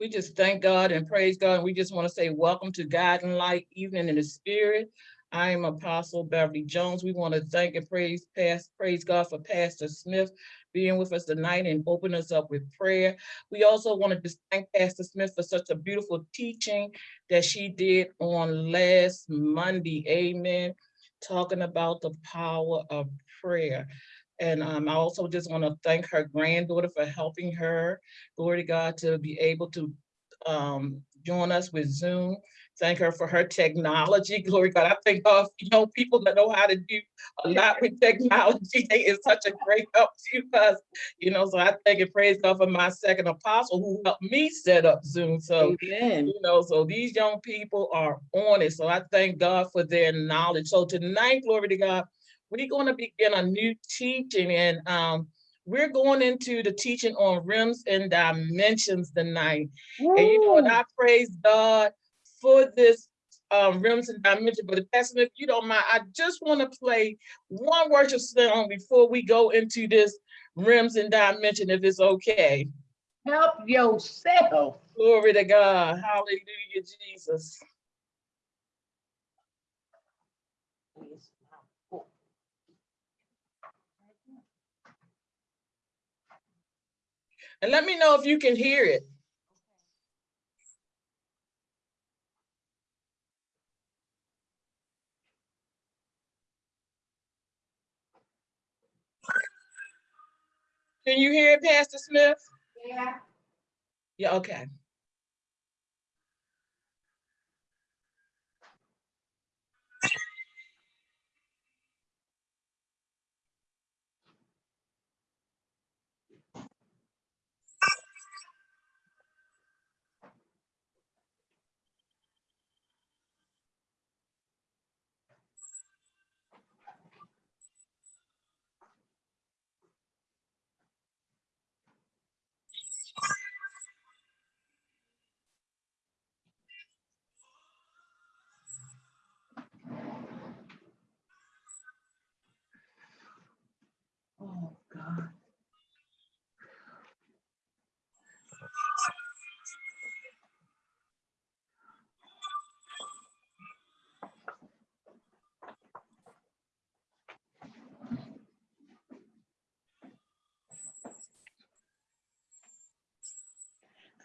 We just thank God and praise God. And We just want to say welcome to God and Light Evening in the Spirit. I am Apostle Beverly Jones. We want to thank and praise past praise God for Pastor Smith being with us tonight and open us up with prayer. We also want to just thank Pastor Smith for such a beautiful teaching that she did on last Monday. Amen. Talking about the power of prayer. And um, I also just want to thank her granddaughter for helping her, glory to God, to be able to um, join us with Zoom. Thank her for her technology. Glory to God. I think of you know, people that know how to do a lot with technology. They is such a great help to us, you know. So I thank and praise God for my second apostle who helped me set up Zoom. So Amen. you know, so these young people are on it. So I thank God for their knowledge. So tonight, glory to God, we're going to begin a new teaching and um, we're going into the teaching on realms and dimensions tonight. And you know, and I praise God for this um, realms and dimensions. But Pastor, if you don't mind, I just want to play one worship song before we go into this realms and dimension, if it's okay. Help yourself. Glory to God. Hallelujah, Jesus. And let me know if you can hear it. Can you hear it, Pastor Smith? Yeah. Yeah, okay.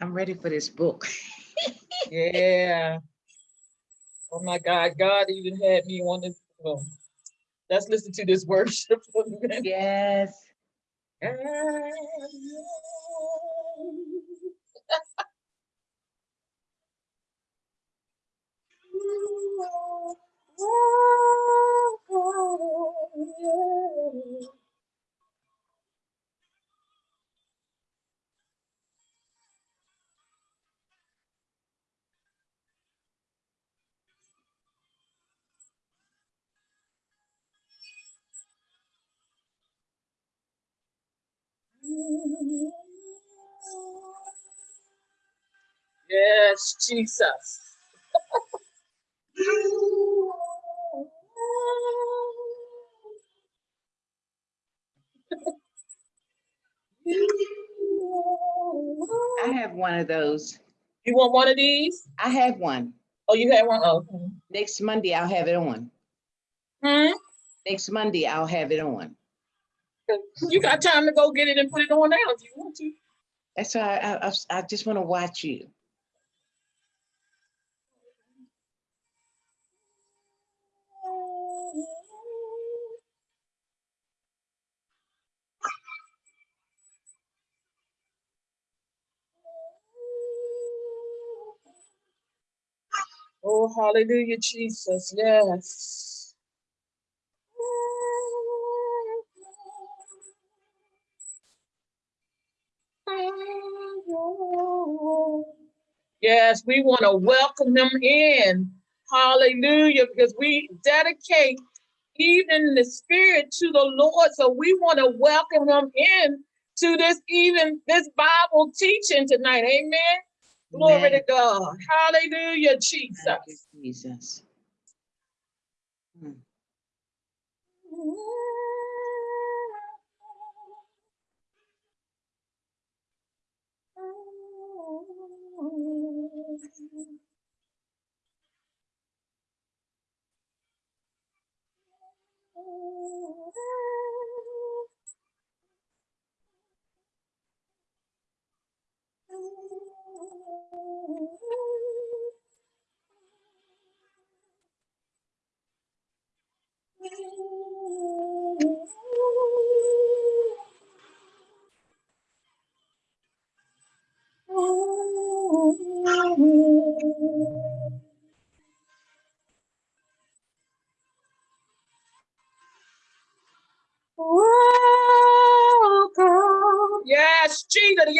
I'm ready for this book. Yeah. Oh my God, God even had me on this. Well, let's listen to this worship. for a Yes. Jesus. I have one of those. You want one of these? I have one. Oh, you had one? Oh. Next Monday, I'll have it on. Hmm? Next Monday, I'll have it on. You got time to go get it and put it on now if you want to. That's why I, I, I just want to watch you. Oh, hallelujah, Jesus. Yes. Yes, we want to welcome them in. Hallelujah, because we dedicate even the spirit to the Lord. So we want to welcome them in to this even this Bible teaching tonight. Amen. Glory to God. Hallelujah, Jesus. you, Jesus. Jesus.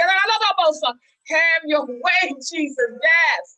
Have your way, Jesus. Yes.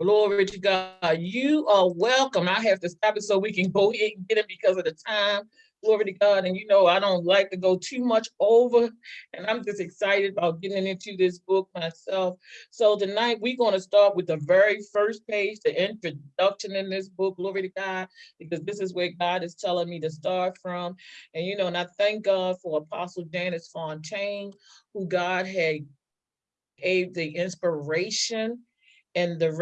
Glory to God. You are welcome. I have to stop it so we can go ahead and get it because of the time. Glory to God. And you know, I don't like to go too much over. And I'm just excited about getting into this book myself. So tonight we're going to start with the very first page, the introduction in this book. Glory to God, because this is where God is telling me to start from. And you know, and I thank God for Apostle Janice Fontaine, who God had gave the inspiration and the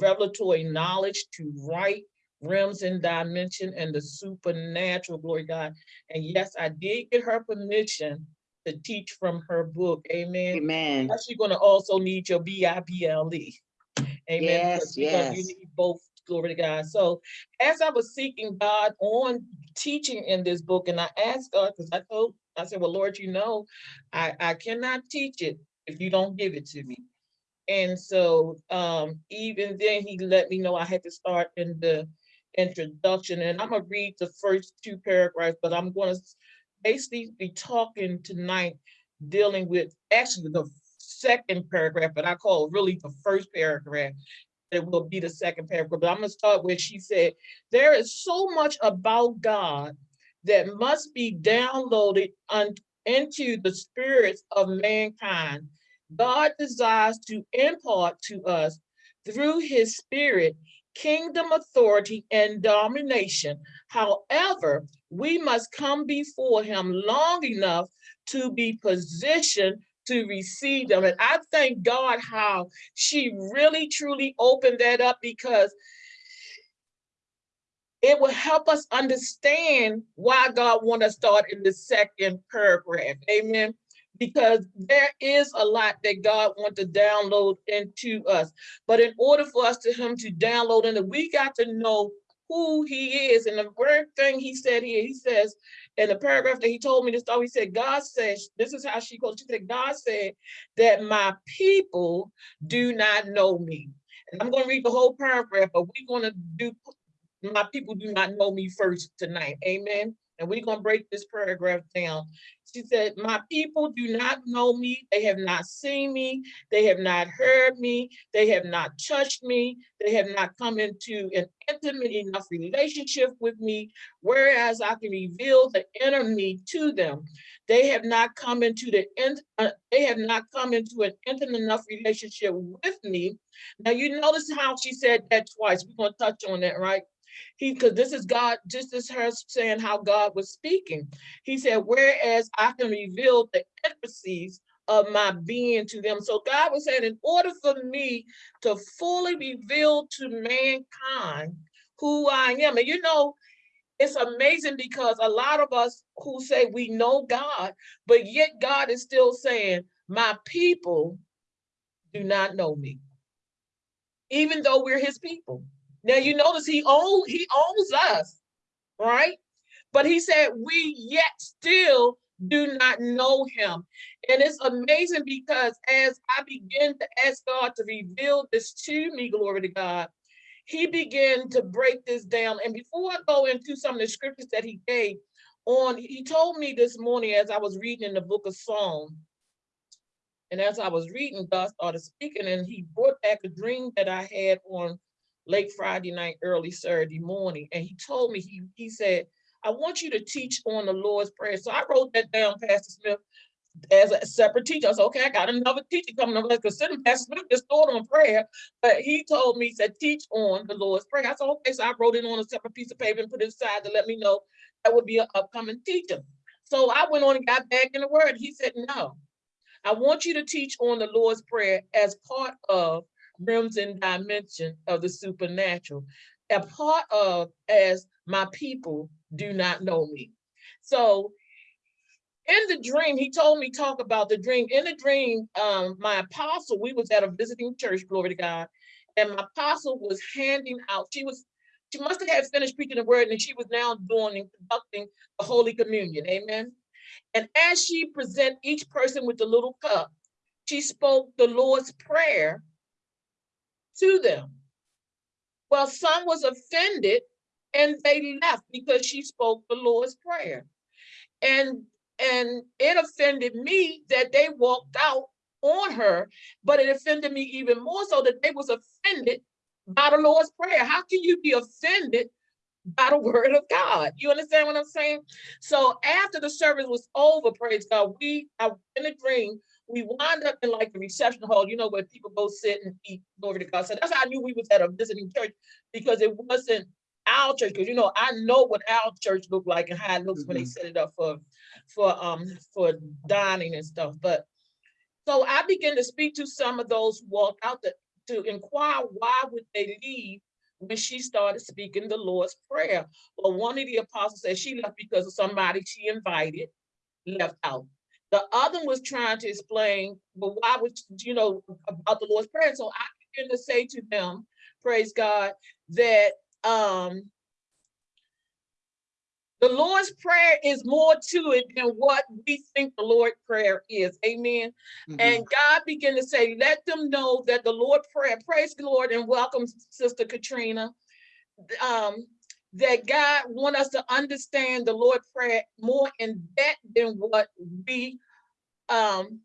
revelatory knowledge to write realms and dimension and the supernatural, glory God. And yes, I did get her permission to teach from her book. Amen. Amen. Plus, you're gonna also need your B-I-B-L-E. Amen. Yes, because, you You need both, glory to God. So as I was seeking God on teaching in this book, and I asked God, because I told, I said, well, Lord, you know, I, I cannot teach it if you don't give it to me. And so um, even then, he let me know I had to start in the introduction. And I'm gonna read the first two paragraphs, but I'm gonna basically be talking tonight, dealing with actually the second paragraph, but I call it really the first paragraph. It will be the second paragraph, but I'm gonna start where she said, there is so much about God that must be downloaded into the spirits of mankind God desires to impart to us through his spirit kingdom authority and domination. However, we must come before him long enough to be positioned to receive them. And I thank God how she really truly opened that up because it will help us understand why God want to start in the second paragraph. Amen because there is a lot that God wants to download into us. But in order for us to him to download into, we got to know who he is. And the very thing he said here, he says in the paragraph that he told me to start, he said, God says, this is how she goes, she said, God said that my people do not know me. And I'm going to read the whole paragraph, but we're going to do, my people do not know me first tonight. Amen. And we're going to break this paragraph down. She said, My people do not know me. They have not seen me. They have not heard me. They have not touched me. They have not come into an intimate enough relationship with me, whereas I can reveal the inner me to them. They have not come into the end, uh, they have not come into an intimate enough relationship with me. Now you notice how she said that twice. We're going to touch on that, right? He, because this is God, just as her saying how God was speaking. He said, whereas I can reveal the intricacies of my being to them. So God was saying, in order for me to fully reveal to mankind who I am, and you know, it's amazing because a lot of us who say we know God, but yet God is still saying, my people do not know me, even though we're his people. Now you notice he owns he owns us, right? But he said we yet still do not know him. And it's amazing because as I begin to ask God to reveal this to me, glory to God, he began to break this down. And before I go into some of the scriptures that he gave on, he told me this morning as I was reading in the book of Psalm, and as I was reading, God started speaking, and he brought back a dream that I had on late Friday night, early Saturday morning, and he told me, he, he said, I want you to teach on the Lord's Prayer. So I wrote that down, Pastor Smith, as a separate teacher. I said, okay, I got another teacher coming up. Let's consider Pastor Smith just taught on prayer, but he told me, he said, teach on the Lord's Prayer. I said, okay, so I wrote it on a separate piece of paper and put it aside to let me know that would be an upcoming teacher. So I went on and got back in the word. He said, no, I want you to teach on the Lord's Prayer as part of and dimension of the supernatural, a part of as my people do not know me. So in the dream, he told me talk about the dream. In the dream, um, my apostle, we was at a visiting church, glory to God, and my apostle was handing out, she was, she must have had finished preaching the word and she was now doing and conducting the Holy Communion, amen. And as she present each person with the little cup, she spoke the Lord's Prayer to them. Well, some was offended and they left because she spoke the Lord's Prayer. And and it offended me that they walked out on her, but it offended me even more so that they was offended by the Lord's Prayer. How can you be offended by the word of God? You understand what I'm saying? So after the service was over, praise God, we, I in a dream, we wind up in like the reception hall, you know, where people go sit and eat, glory to God. So that's how I knew we was at a visiting church because it wasn't our church, because you know, I know what our church looked like and how it looks when they Mhm. set it up for, for, um, for dining and stuff. But so I began to speak to some of those who walked out to, to inquire why would they leave when she started speaking the Lord's Prayer. Well, one of the apostles said she left because of somebody she invited left out. The other was trying to explain, but why would, you know, about the Lord's Prayer. So I began to say to them, praise God, that um the Lord's Prayer is more to it than what we think the Lord's Prayer is. Amen. Mhm. And God began to say, let them know that the Lord prayer, praise the Lord and welcome Sister Katrina. Um, that God want us to understand the Lord prayer more in depth than what we um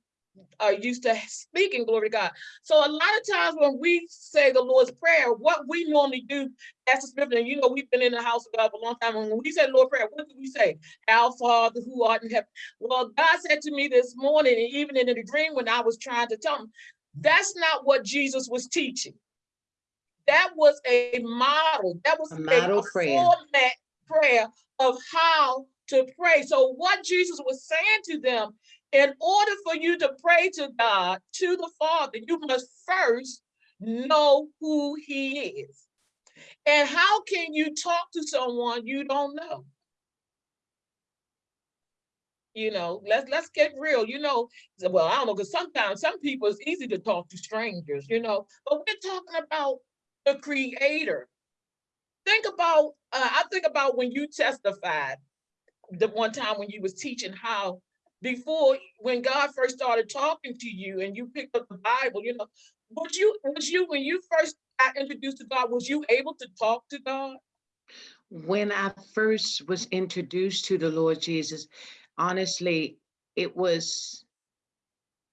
are used to speaking, glory to God. So a lot of times when we say the Lord's Prayer, what we normally do, Pastor Smith, and you know, we've been in the house of God for a long time, and when we say Lord Prayer, what do we say? Our Father who art in heaven. Well, God said to me this morning, and even in the dream when I was trying to tell him, that's not what Jesus was teaching. That was a model, that was A model a prayer. format prayer of how to pray. So what Jesus was saying to them, in order for you to pray to God, to the Father, you must first know who he is. And how can you talk to someone you don't know? You know, let's let's get real. You know, well, I don't know, because sometimes some people it's easy to talk to strangers, you know, but we're talking about the creator. Think about, uh, I think about when you testified the one time when you was teaching how before when God first started talking to you and you picked up the Bible, you know, was you was you when you first got introduced to God, was you able to talk to God? When I first was introduced to the Lord Jesus, honestly, it was,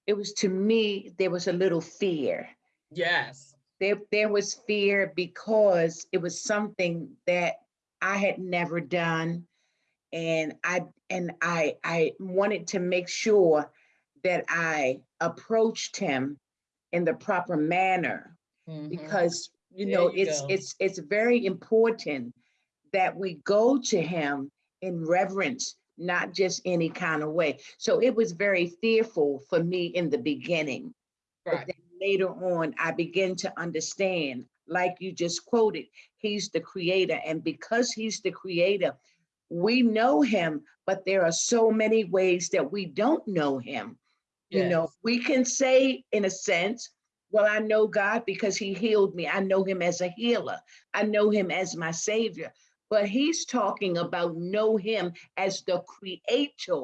it was to me, there was a little fear. Yes. There, there was fear because it was something that I had never done. And I, and I, I wanted to make sure that I approached him in the proper manner Mhm. because, you There know, you it's, go. it's, it's very important that we go to him in reverence, not just any kind of way. So it was very fearful for me in the beginning. Right. Later on, I begin to understand, like you just quoted, he's the creator. And because he's the creator, we know him, but there are so many ways that we don't know him. You know, we can say in a sense, well, I know God because he healed me. I know him as a healer. I know him as my savior. But he's talking about know him as the creator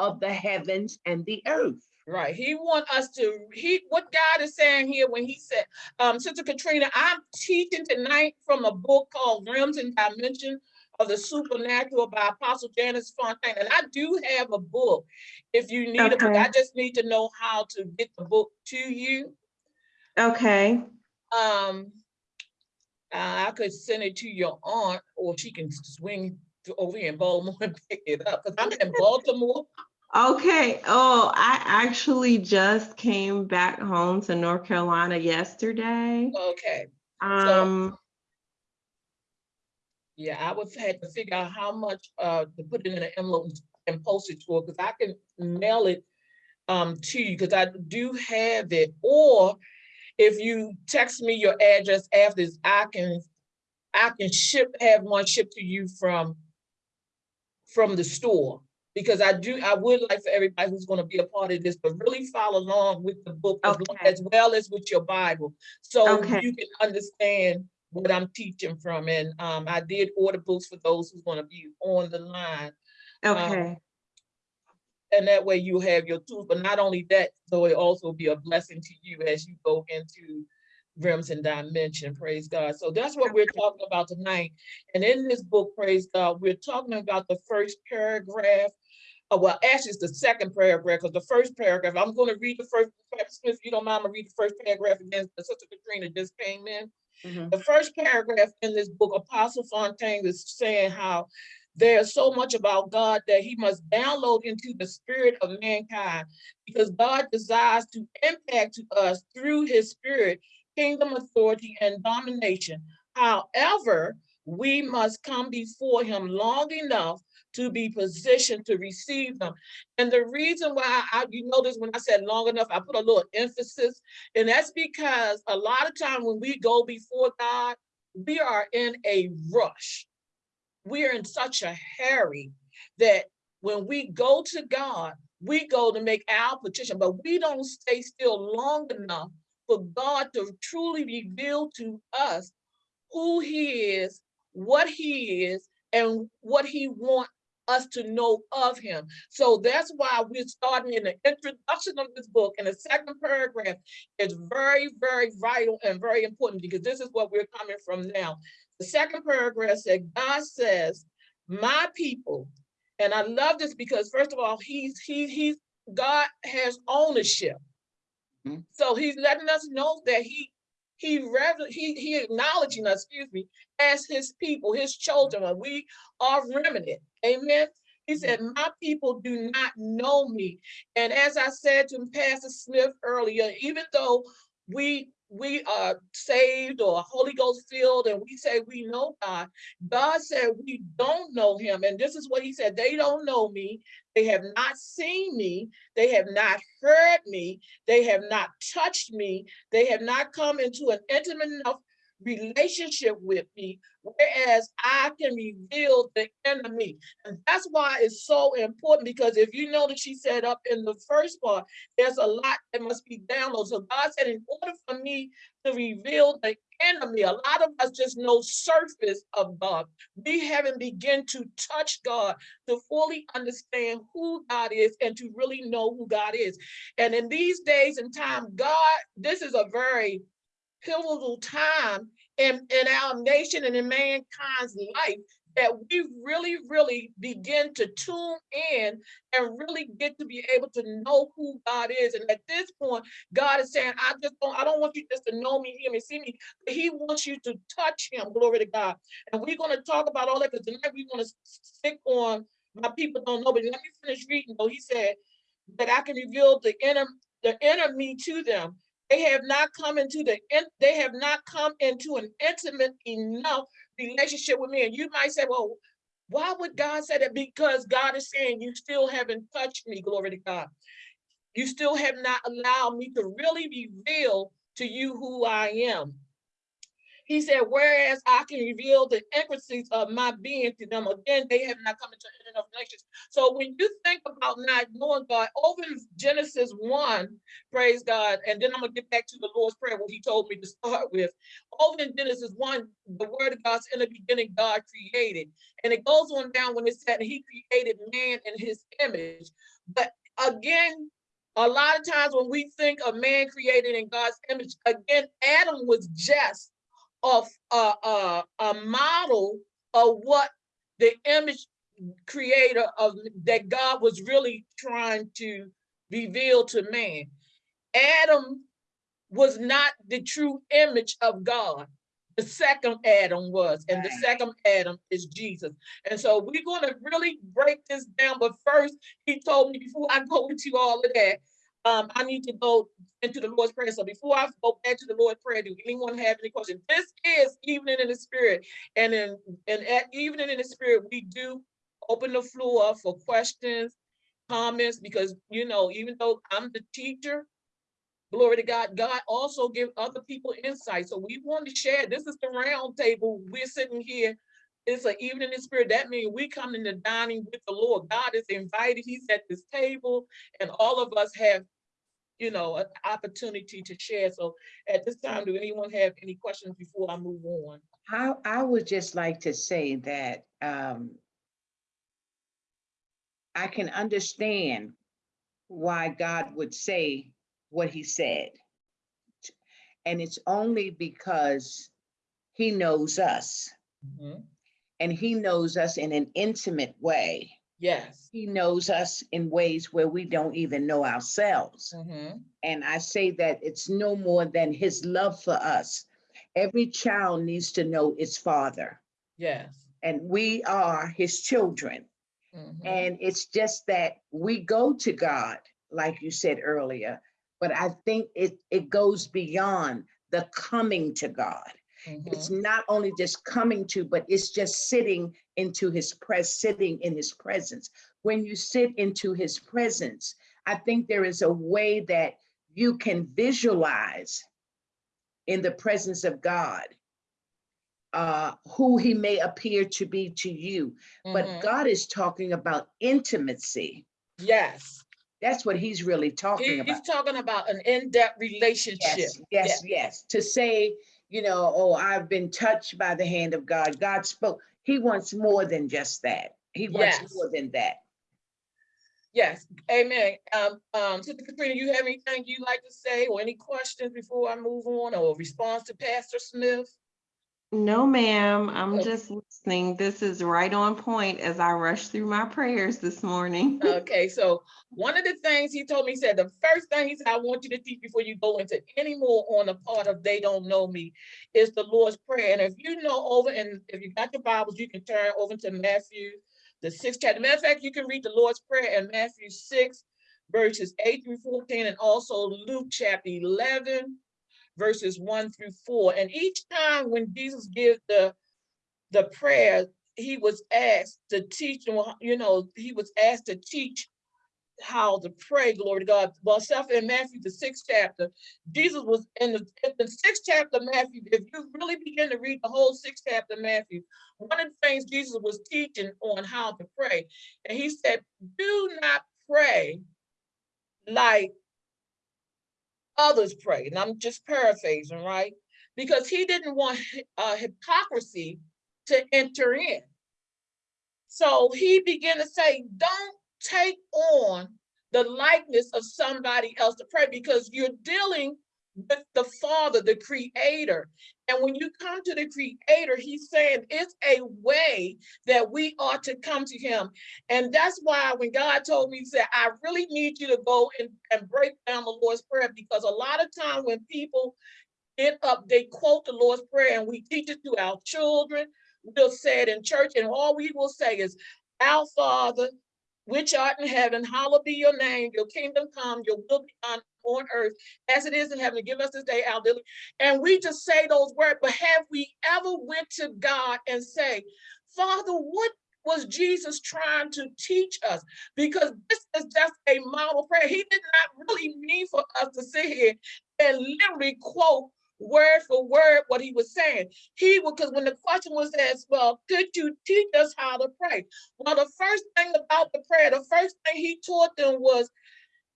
of the heavens and the earth. Right. He want us to, he, what God is saying here when he said, um, Sister Katrina, I'm teaching tonight from a book called Realms and Dimension of the Supernatural by Apostle Janice Fontaine. And I do have a book. If you need a book, I just need to know how to get the book to you. Okay, Um, Uh, I could send it to your aunt, or she can swing to- over here in Baltimore and pick it up, because I'm in Baltimore. Okay. Oh, I actually just came back home to North Carolina yesterday. Okay, Um, yeah, I would had to figure out how much, uh, to put it in an envelope and post it to her, because I can mail it um, to you, because I do have it, or if you text me your address after this, I can, I can ship, have one shipped to you from, from the store. Because I do, I would like for everybody who's gonna be a part of this, to really follow along with the book as, Okay. as well as with your Bible. So Okay. you can understand what I'm teaching from, and um, I did order books for those who's gonna be on the line. okay. And that way you have your tools, but not only that, so it also be a blessing to you as you go into realms and dimension, praise God. So that's what we're talking about tonight. And in this book, praise God, we're talking about the first paragraph. Uh, well, actually, it's the second paragraph, because the first paragraph, I'm gonna read the first, Smith, if you don't mind, I'm gonna read the first paragraph again, Sister Katrina just came in. Mhm. The first paragraph in this book, Apostle Fontaine is saying how there's so much about God that he must download into the spirit of mankind because God desires to impact to us through his spirit, kingdom authority and domination. However, we must come before him long enough to be positioned to receive them. And the reason why I, you notice when I said long enough, I put a little emphasis, and that's because a lot of time when we go before God, we are in a rush. We are in such a hurry that when we go to God, we go to make our petition, but we don't stay still long enough for God to truly reveal to us who he is, what he is, and what he wants us to know of him. So that's why we're starting in the introduction of this book and the second paragraph is very, very vital and very important because this is what we're coming from now. The second paragraph said, God says, my people, and I love this because first of all, he's, he, he's, God has ownership. Mhm. So he's letting us know that he, he, he, he acknowledging us, excuse me, as his people, his children, and we are remnant. Amen. He said, my people do not know me. And as I said to Pastor Smith earlier, even though we we are saved or Holy Ghost filled and we say we know God, God said we don't know him. And this is what he said, they don't know me. They have not seen me. They have not heard me. They have not touched me. They have not come into an intimate enough relationship with me, whereas I can reveal the enemy. And that's why it's so important because if you know that she said up in the first part, there's a lot that must be downloaded. So God said, in order for me to reveal the enemy, a lot of us just know surface of God. We haven't begun to touch God to fully understand who God is and to really know who God is. And in these days and time, God, this is a very pivotal time in, in our nation and in mankind's life that we really, really begin to tune in and really get to be able to know who God is. And at this point, God is saying, I just don't, I don't want you just to know me, hear me, see me, he wants you to touch him. Glory to God. And we're going to talk about all that because tonight we want to stick on my people don't know, but let me finish reading. though. he said that I can reveal the inner, the inner me to them. They have not come into the, they have not come into an intimate enough relationship with me. And you might say, well, why would God say that? Because God is saying you still haven't touched me, glory to God. You still have not allowed me to really reveal to you who I am. He said, whereas I can reveal the intricacies of my being to them, again, they have not come into enough relations. So when you think about not knowing God, over in Genesis 1, praise God, and then I'm gonna get back to the Lord's Prayer, what he told me to start with. Over in Genesis 1, the word of God's in the beginning, God created. And it goes on down when it said he created man in his image. But again, a lot of times when we think of man created in God's image, again, Adam was just of a, a, a model of what the image creator of that God was really trying to reveal to man. Adam was not the true image of God. the second Adam was, and the second Adam is Jesus. And so we're gonna really break this down, but first, he told me before I go into all of that, um, I need to go into the Lord's Prayer. So before I go back to the Lord's Prayer, do anyone have any questions? This is Evening in the Spirit, and in, and at Evening in the Spirit, we do open the floor for questions, comments, because, you know, even though I'm the teacher, Glory to God. God also give other people insight. So we want to share. This is the round table. We're sitting here. It's an evening in the spirit. That means we come in the dining with the Lord. God is invited. He's at this table, and all of us have, you know, an opportunity to share. So at this time, do anyone have any questions before I move on? I, I would just like to say that um, I can understand why God would say what he said. And it's only because he knows us Mhm. and he knows us in an intimate way. Yes. He knows us in ways where we don't even know ourselves. Mhm. And I say that it's no more than his love for us. Every child needs to know its father, Yes. and we are his children. Mhm. And it's just that we go to God, like you said earlier, but I think it, it goes beyond the coming to God. It's Mhm. not only just coming to, but it's just sitting into his pres, sitting in his presence. When you sit into his presence, I think there is a way that you can visualize in the presence of God uh, who he may appear to be to you. But Mhm. God is talking about intimacy. Yes. That's what he's really talking about. He's talking about an in-depth relationship. Yes, yes, yes. To say, you know, oh, I've been touched by the hand of God. God spoke. He wants more than just that. He wants Yes. more than that. Yes, amen. Um, um, Sister Katrina, you have anything you'd like to say or any questions before I move on or a response to Pastor Smith? No, ma'am, I'm Okay. just listening. This is right on point as I rush through my prayers this morning. Okay, so one of the things he told me, he said, the first thing he said, I want you to teach before you go into any more on the part of they don't know me is the Lord's Prayer. And if you know over, and if you got your Bibles, you can turn over to Matthew, the sixth chapter. Matter of fact, you can read the Lord's Prayer in Matthew six, verses eight through fourteen, and also Luke chapter eleven, verses one through four. And each time when Jesus gives the the prayer, he was asked to teach you know, he was asked to teach how to pray, glory to God. Well, self in Matthew, the sixth chapter, Jesus was in the, in the sixth chapter of Matthew. If you really begin to read the whole sixth chapter of Matthew, one of the things Jesus was teaching on how to pray, and he said, do not pray like others pray. And I'm just paraphrasing, right? Because he didn't want uh, hypocrisy to enter in. So he began to say, don't take on the likeness of somebody else to pray because you're dealing with the Father, the Creator. And when you come to the Creator, He's saying it's a way that we ought to come to Him. And that's why when God told me, He said, I really need you to go and, and break down the Lord's Prayer because a lot of time when people get up, they quote the Lord's Prayer and we teach it to our children. We'll say it in church, and all we will say is, Our Father, which art in heaven, hallowed be your name, your kingdom come, your will be done on earth as it is in heaven. Give us this day our daily. And we just say those words, but have we ever went to God and say, Father, what was Jesus trying to teach us? Because this is just a model prayer. He did not really mean for us to sit here and literally quote word for word what he was saying. He would, because when the question was asked, well, could you teach us how to pray? Well, the first thing about the prayer, the first thing he taught them was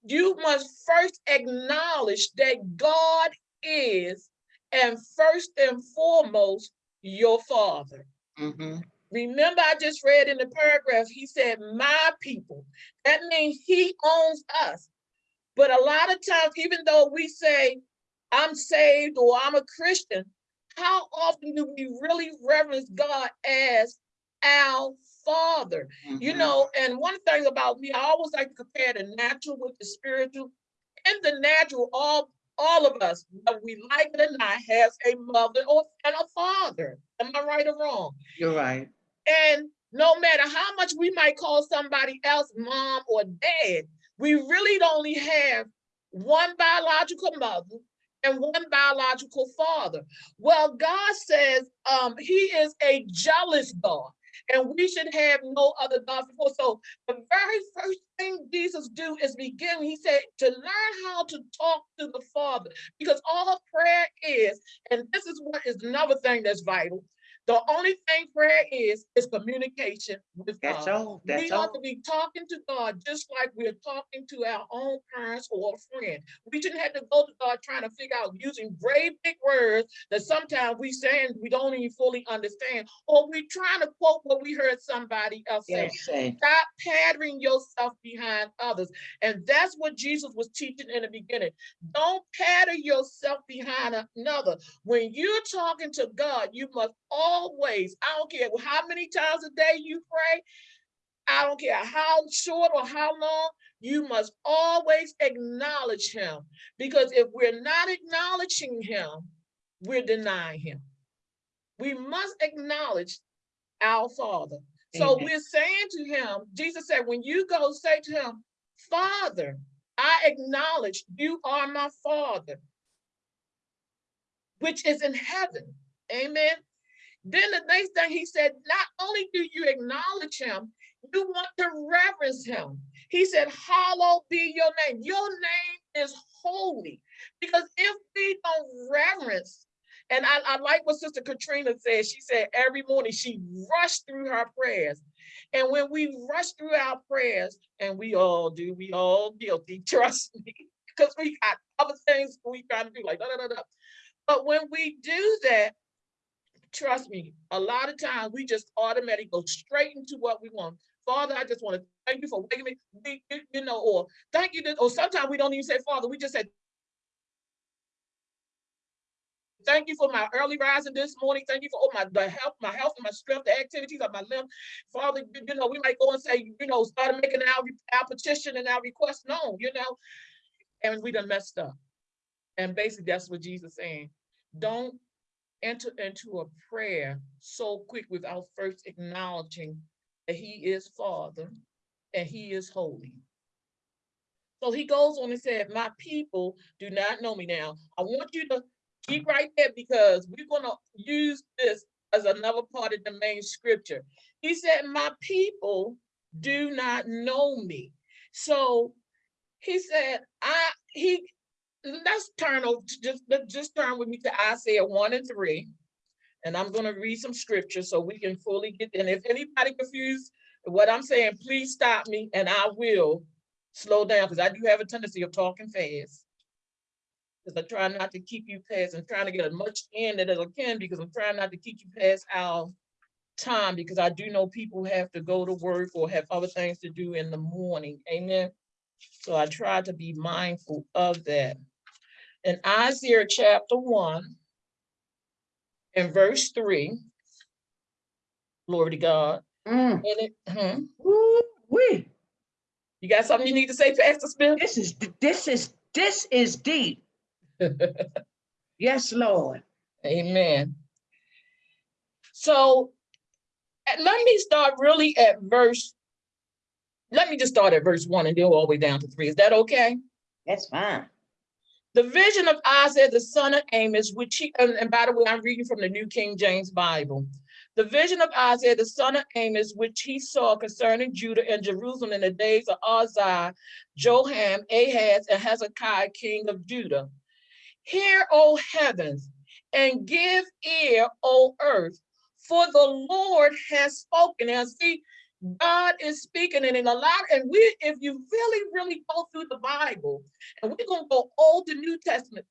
you must first acknowledge that God is, and first and foremost, your father. Mhm. Remember, I just read in the paragraph, he said, my people. That means he owns us. But a lot of times, even though we say, I'm saved or I'm a Christian, how often do we really reverence God as our Father? You Mhm. know, and one thing about me, I always like to compare the natural with the spiritual. In the natural, all all of us, whether we like it or not, has a mother or and a father. Am I right or wrong? You're right. And no matter how much we might call somebody else mom or dad, we really only have one biological mother and one biological father. Well, God says um, He is a jealous God, and we should have no other God before. So the very first thing Jesus do is begin. He said to learn how to talk to the Father, because all prayer is, and this is what is another thing that's vital. The only thing prayer is is communication with That's God. all. That's we ought to be talking to God just like we're talking to our own parents or a friend. We shouldn't have to go to God trying to figure out using brave big words that sometimes we saying we don't even fully understand, or we trying to quote what we heard somebody else say. Yes, say. Stop pattering yourself behind others. And that's what Jesus was teaching in the beginning. Don't pattern yourself behind another. When you're talking to God, you must always, I don't care how many times a day you pray, I don't care how short or how long, you must always acknowledge him. Because if we're not acknowledging him, we're denying him. We must acknowledge our Father. So we're saying to him, Jesus said, when you go say to him, Father, I acknowledge you are my Father, which is in heaven. Amen. Then the next thing he said, not only do you acknowledge him, you want to reverence him. He said, Hallowed be your name. Your name is holy. Because if we don't reverence, and I, I like what Sister Katrina said, she said every morning she rushed through her prayers. And when we rush through our prayers, and we all do, we all guilty, trust me, because we got other things we trying to do, like da da da da. But when we do that, trust me, a lot of times we just automatically go straight into what we want. Father, I just want to thank you for waking me, you, know, or thank you, or sometimes we don't even say, Father, we just say, thank you for my early rising this morning. Thank you for all my the health, my health and my strength, the activities of my limb. Father, you, you know, we might go and say, you know, start making our, our petition and our request known, you know, and we done messed up. And basically, that's what Jesus saying. Don't enter into a prayer so quick without first acknowledging that he is Father and he is holy. So he goes on and said, my people do not know me now. I want you to keep right there because we're gonna use this as another part of the main scripture. He said, my people do not know me. So he said, I, he, let's turn over, to just, just turn with me to Isaiah one and three. And I'm gonna read some scripture so we can fully get, and if anybody confused what I'm saying, please stop me and I will slow down, because I do have a tendency of talking fast. Because I try not to keep you past, and trying to get as much in it as I can, because I'm trying not to keep you past our time, because I do know people have to go to work or have other things to do in the morning, amen? So I try to be mindful of that. In Isaiah chapter one, in verse three, glory to God, Mm. and it, hmm, you got something you need to say, Pastor Smith? This is, this is, this is deep. Yes, Lord. Amen. So let me start really at verse. Let me just start at verse one and go all the way down to three. Is that okay? That's fine. The vision of Isaiah, the son of Amos, which he, and, and by the way, I'm reading from the New King James Bible. The vision of Isaiah, the son of Amos, which he saw concerning Judah and Jerusalem in the days of Uzziah, Jotham, Ahaz, and Hezekiah, king of Judah. Hear, O heavens, and give ear, O earth, for the Lord has spoken. And see, God is speaking, and in a lot, and we, if you really, really go through the Bible, and we're gonna go Old to New Testament,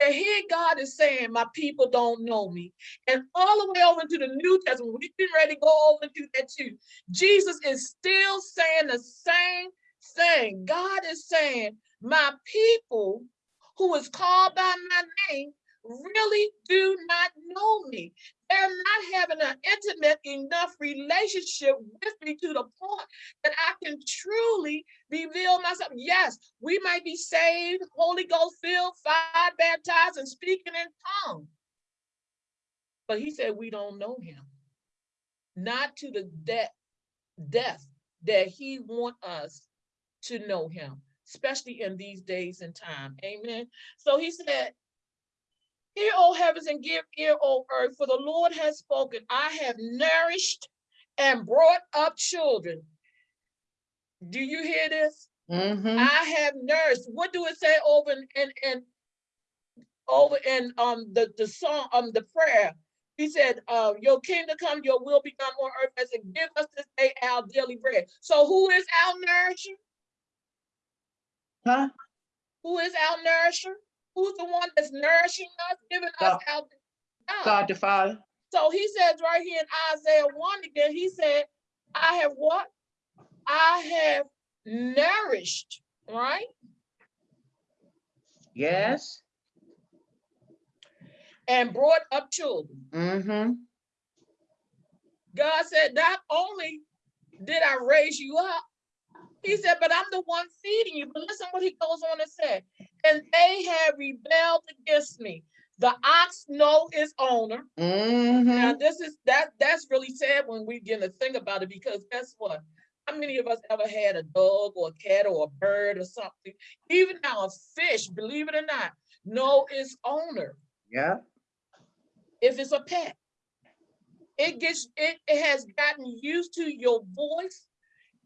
here God is saying, My people don't know me. And all the way over into the New Testament, we've been ready to go over to that too. Jesus is still saying the same thing. God is saying, My people who is called by my name really do not know me. They're not having an intimate enough relationship with me to the point that I can truly reveal myself. Yes, we might be saved, Holy Ghost filled, fire baptized, and speaking in tongues. But he said we don't know him. Not to the de- depth that he want us to know him, especially in these days and time. Amen. So he said, Hear, O heavens, and give ear, O earth, for the Lord has spoken. I have nourished and brought up children. Do you hear this? Mhm. I have nourished. What do it say over in, in, in over in um the, the song, um the prayer? He said, uh, your kingdom come, your will be done on earth as it give us this day our daily bread. So who is our nourisher? Huh? Who is our nourisher? Who's the one that's nourishing us, giving us our God. The Father. So he says right here in Isaiah 1 again, he said, I have what? I have nourished, right? Yes. And brought up children. Mm-hmm. God said, not only did I raise you up, he said, but I'm the one feeding you. But listen what he goes on and said, have rebelled against me. The ox know its owner. Mm-hmm. Now, this is that that's really sad when we begin to think about it, because guess what? How many of us ever had a dog or a cat or a bird or something? Even now, a fish, believe it or not, know its owner Yeah. if it's a pet. It gets it, it has gotten used to your voice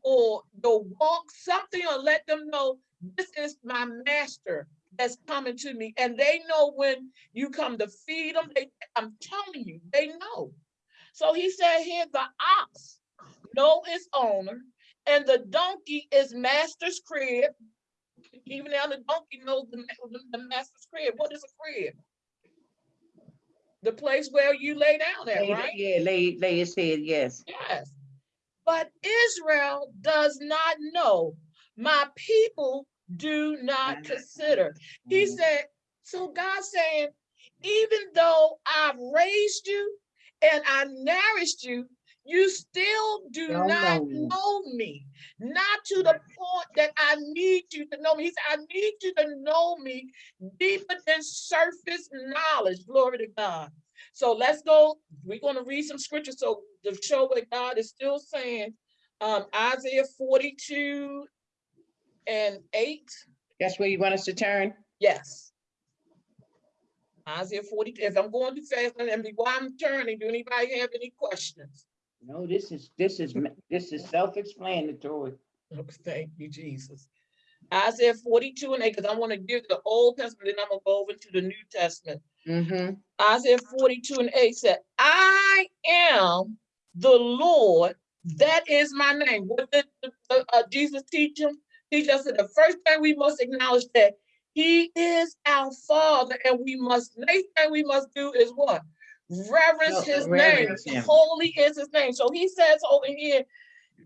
or your walk, something or let them know this is my master that's coming to me. And they know when you come to feed them, they I'm telling you, they know. So he said here the ox know its owner, and the donkey is master's crib. Even now the donkey knows the, the master's crib. What is a crib? The place where you lay down at, Lay- right? Yeah, lay, lay his head, yes. Yes. But Israel does not know. My people do not consider. He Mhm. said, so God saying, even though I've raised you and I nourished you, you still do Don't not know me. know me. Not to the point that I need you to know me. He said, I need you to know me deeper than surface knowledge. Glory to God. So let's go. We're going to read some scripture so to show what God is still saying. Um, Isaiah 42 and 8. That's where you want us to turn? Yes. Isaiah 40, if I'm going too fast, and be while I'm turning, do anybody have any questions? No, this is, this is, ma- this is self-explanatory. Oh, Thank you, Jesus. Isaiah 42 and 8, because I want to give the Old Testament, then I'm going to go over to the New Testament. Mm-hmm. Isaiah 42 and 8 said, I am the Lord, that is my name. What did uh, uh, Jesus teach him? Teach us that the first thing we must acknowledge that he is our Father, and we must, next thing we must do is what? Reverence No, his reverence name. him. Holy is his name. So he says over here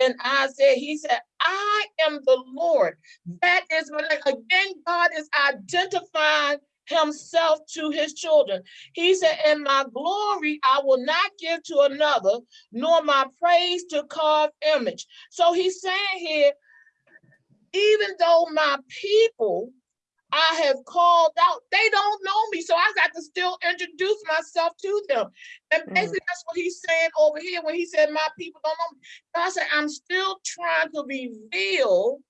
in Isaiah, he said, I am the Lord. That is my name. Again, God is identifying himself to his children. He said, In my glory, I will not give to another, nor my praise to carved image. So he's saying here, even though my people I have called out, they don't know me. So I got to still introduce myself to them. And Mm. basically, that's what he's saying over here when he said, My people don't know me. I said, I'm still trying to reveal,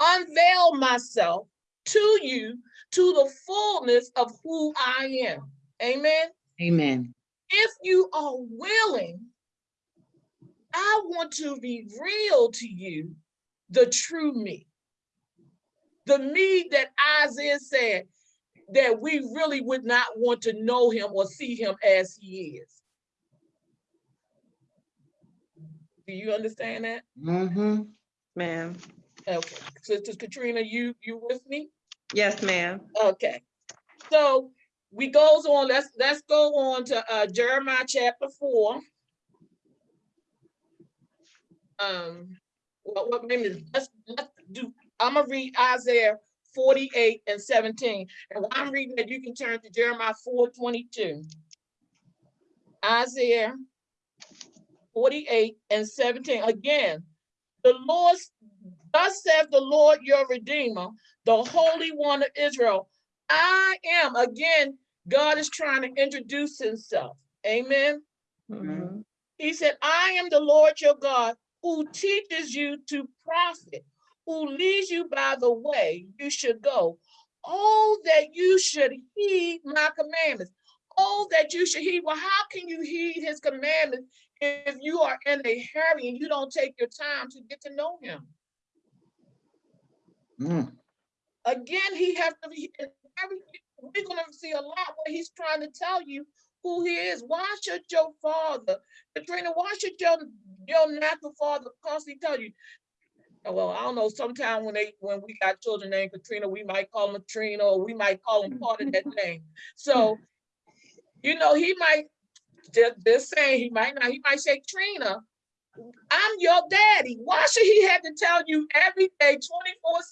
unveil myself to you to the fullness of who I am. Amen. Amen. If you are willing, I want to reveal to you the true me. The me that Isaiah said that we really would not want to know him or see him as he is. Do you understand that? Mm-hmm. Ma'am. Okay, Sister Katrina, you you with me? Yes, ma'am. Okay, so we goes on, let's, let's go on to uh Jeremiah chapter four. Um, what, what, maybe, let's, let's do, I'm gonna read Isaiah forty-eight and seventeen. And while I'm reading that, you can turn to Jeremiah four twenty-two. Isaiah forty-eight and seventeen. Again, the Lord, thus saith the Lord your Redeemer, the Holy One of Israel. I am, again, God is trying to introduce himself. Amen. He said, I am the Lord your God who teaches you to profit, who leads you by the way you should go. Oh, that you should heed my commandments. Oh, that you should heed. Well, how can you heed his commandments if you are in a hurry and you don't take your time to get to know him? Mm, Again, he has to be, every, we're gonna see a lot where he's trying to tell you who he is. Why should your father, Katrina, why should your, your natural father constantly tell you? Oh, Well, I don't know, sometime when they, when we got children named Katrina, we might call them Trina, or we might call them part of that name. So, you know, he might, just, just saying, he might not, he might say Trina, I'm your daddy. Why should he have to tell you every day, 24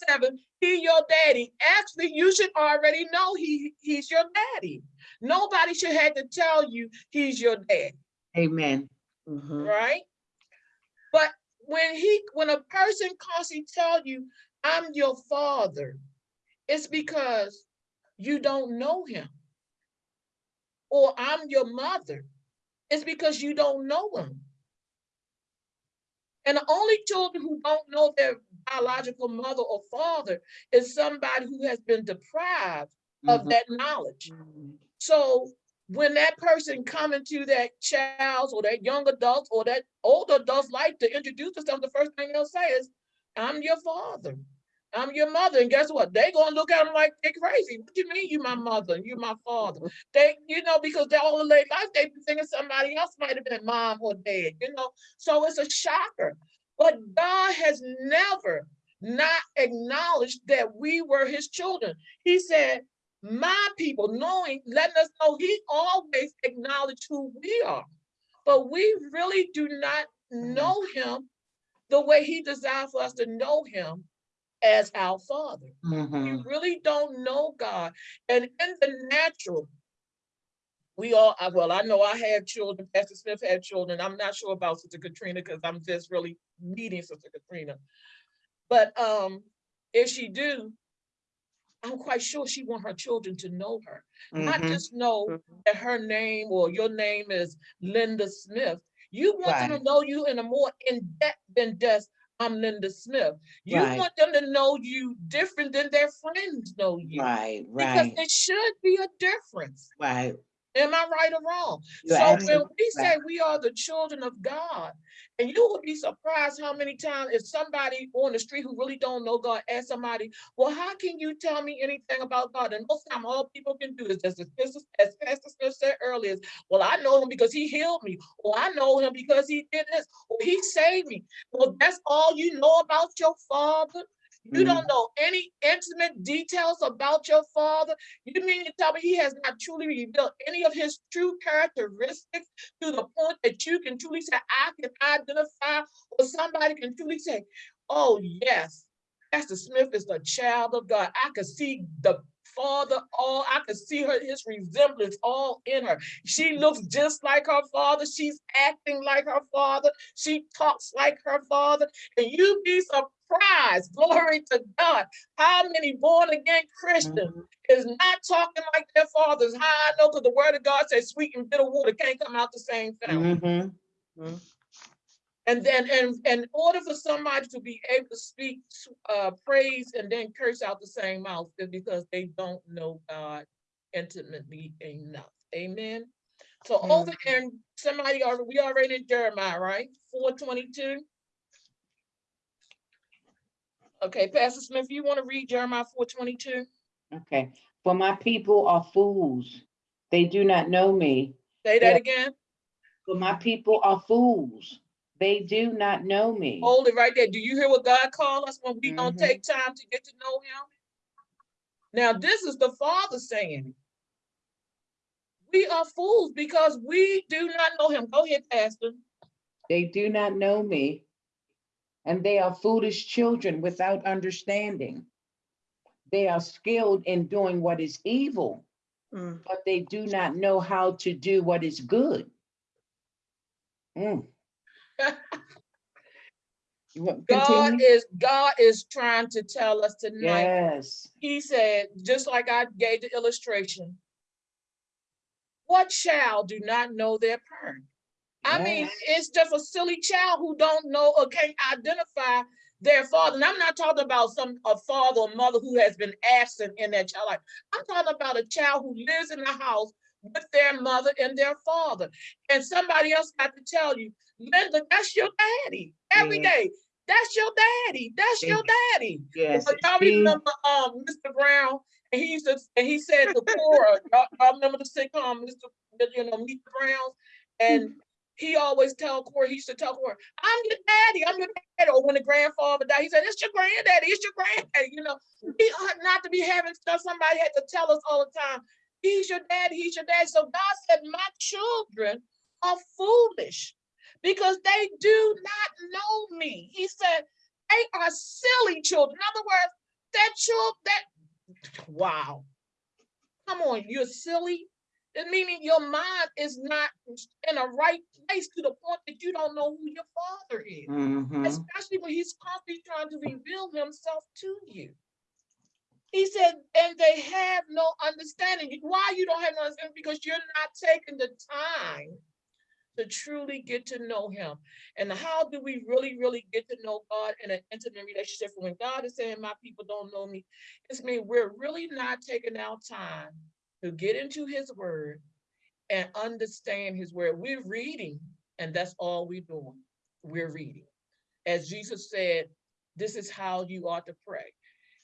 seven, he your daddy? Actually, you should already know he, he's your daddy. Nobody should have to tell you he's your dad, Amen. Mhm. right? But when he, when a person constantly tell you, I'm your father, it's because you don't know him. Or I'm your mother, it's because you don't know him. And the only children who don't know their biological mother or father is somebody who has been deprived of Mhm. that knowledge. Mm-hmm. So when that person coming to that child's or that young adult or that older adult's life to introduce themselves, the first thing they'll say is, I'm your father. I'm your mother. And guess what? They gonna look at them like they're crazy. What do you mean you my mother? You my father? They, you know, because they're all their life, they be thinking somebody else might have been mom or dad, you know? So it's a shocker. But God has never not acknowledged that we were his children. He said, my people, knowing, letting us know he always acknowledged who we are. But we really do not know him the way he desired for us to know him as our father. Mhm. We really don't know God. And in the natural, we all, well, I know I had children, Pastor Smith had children. I'm not sure about Sister Katrina because I'm just really meeting Sister Katrina. But um, if she do, I'm quite sure she want her children to know her, not Mhm. just know Mhm. that her name or your name is Linda Smith. You want them to know you in a more in-depth than just, I'm Linda Smith. You Right. want them to know you different than their friends know you. Right, right. Because there should be a difference. right. Am I right or wrong? You're So when we say we are the children of God, and you will be surprised how many times if somebody on the street who really don't know God ask somebody, well, how can you tell me anything about God? And most time all people can do is just as Pastor- as Pastor Smith said earlier, is, well, I know him because he healed me, or I know him because he did this, or he saved me. Well, that's all you know about your father. You mm-hmm. don't know any intimate details about your father. You mean to tell me he has not truly revealed any of his true characteristics to the point that you can truly say, I can identify, or somebody can truly say, oh, yes, Pastor Smith is the child of God. I could see the father all, I could see her, his resemblance all in her. She looks just like her father. She's acting like her father. She talks like her father. And you'd be surprised, glory to God, how many born again Christians Mhm. is not talking like their fathers. How I know, because the word of God says sweet and bitter water can't come out the same fountain. Mhm. And then, and, and in order for somebody to be able to speak uh, praise and then curse out the same mouth is because they don't know God intimately enough. Amen. So over in somebody already, we already in Jeremiah, right? Four twenty-two. Okay, Pastor Smith, you want to read Jeremiah four twenty-two? Okay, for my people are fools. They do not know me. Say that Yeah. again. For my people are fools. They do not know me. Hold it right there. Do you hear what God called us when we don't Mhm. take time to get to know him? Now, this is the Father saying, we are fools because we do not know him. Go ahead, Pastor. They do not know me. And they are foolish children without understanding. They are skilled in doing what is evil, Mm. but they do not know how to do what is good. Mm. God is, God is trying to tell us tonight. Yes, He said, just like I gave the illustration. What child do not know their parent? I mean, it's just a silly child who don't know or can't identify their father. And I'm not talking about some, a father or mother who has been absent in their child life. I'm talking about a child who lives in the house with their mother and their father. And somebody else got to tell you, Linda, that's your daddy every Yeah. day. That's your daddy. That's your daddy. yes. But y'all remember um Mr. Brown and he used to and he said to Cora, y'all, y'all remember the sitcom, Mr. You know, Meet the Browns? And he always tell Cora, he used to tell Cora, I'm your daddy, I'm your daddy. Or when the grandfather died, he said, It's your granddaddy, it's your granddaddy. You know, we ought not to be having stuff somebody had to tell us all the time. He's your daddy, he's your daddy. So God said, My children are foolish because they do not know me. He said, they are silly children. In other words, that child, that, wow. Come on, you're silly. Meaning your mind is not in a right to the point that you don't know who your father is. Mhm. Especially when he's constantly trying to reveal himself to you. He said, and they have no understanding. Why you don't have no understanding? Because you're not taking the time to truly get to know him. And how do we really, really get to know God in an intimate relationship? When God is saying, My people don't know me, it's mean we're really not taking our time to get into his word and understand his word. We're reading, and that's all we're doing. We're reading. As Jesus said, this is how you ought to pray.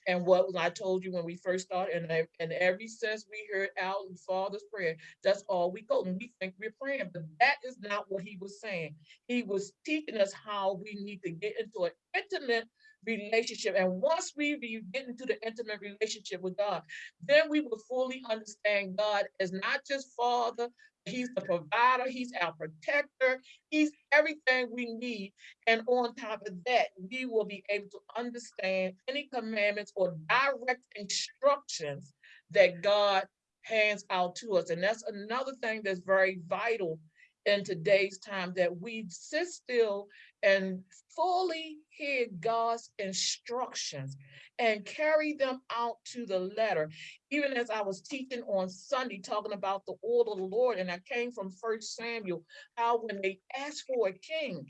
And what I told you when we first started, and, and every since we heard out Father's prayer, that's all we go, and we think we're praying, but that is not what he was saying. He was teaching us how we need to get into an intimate relationship. And once we get into the intimate relationship with God, then we will fully understand God as not just Father, He's the provider, He's our protector, He's everything we need. And on top of that, we will be able to understand any commandments or direct instructions that God hands out to us. And that's another thing that's very vital in today's time that we sit still and fully hear God's instructions and carry them out to the letter. Even as I was teaching on Sunday, talking about the order of the Lord, and I came from First Samuel, how when they asked for a king,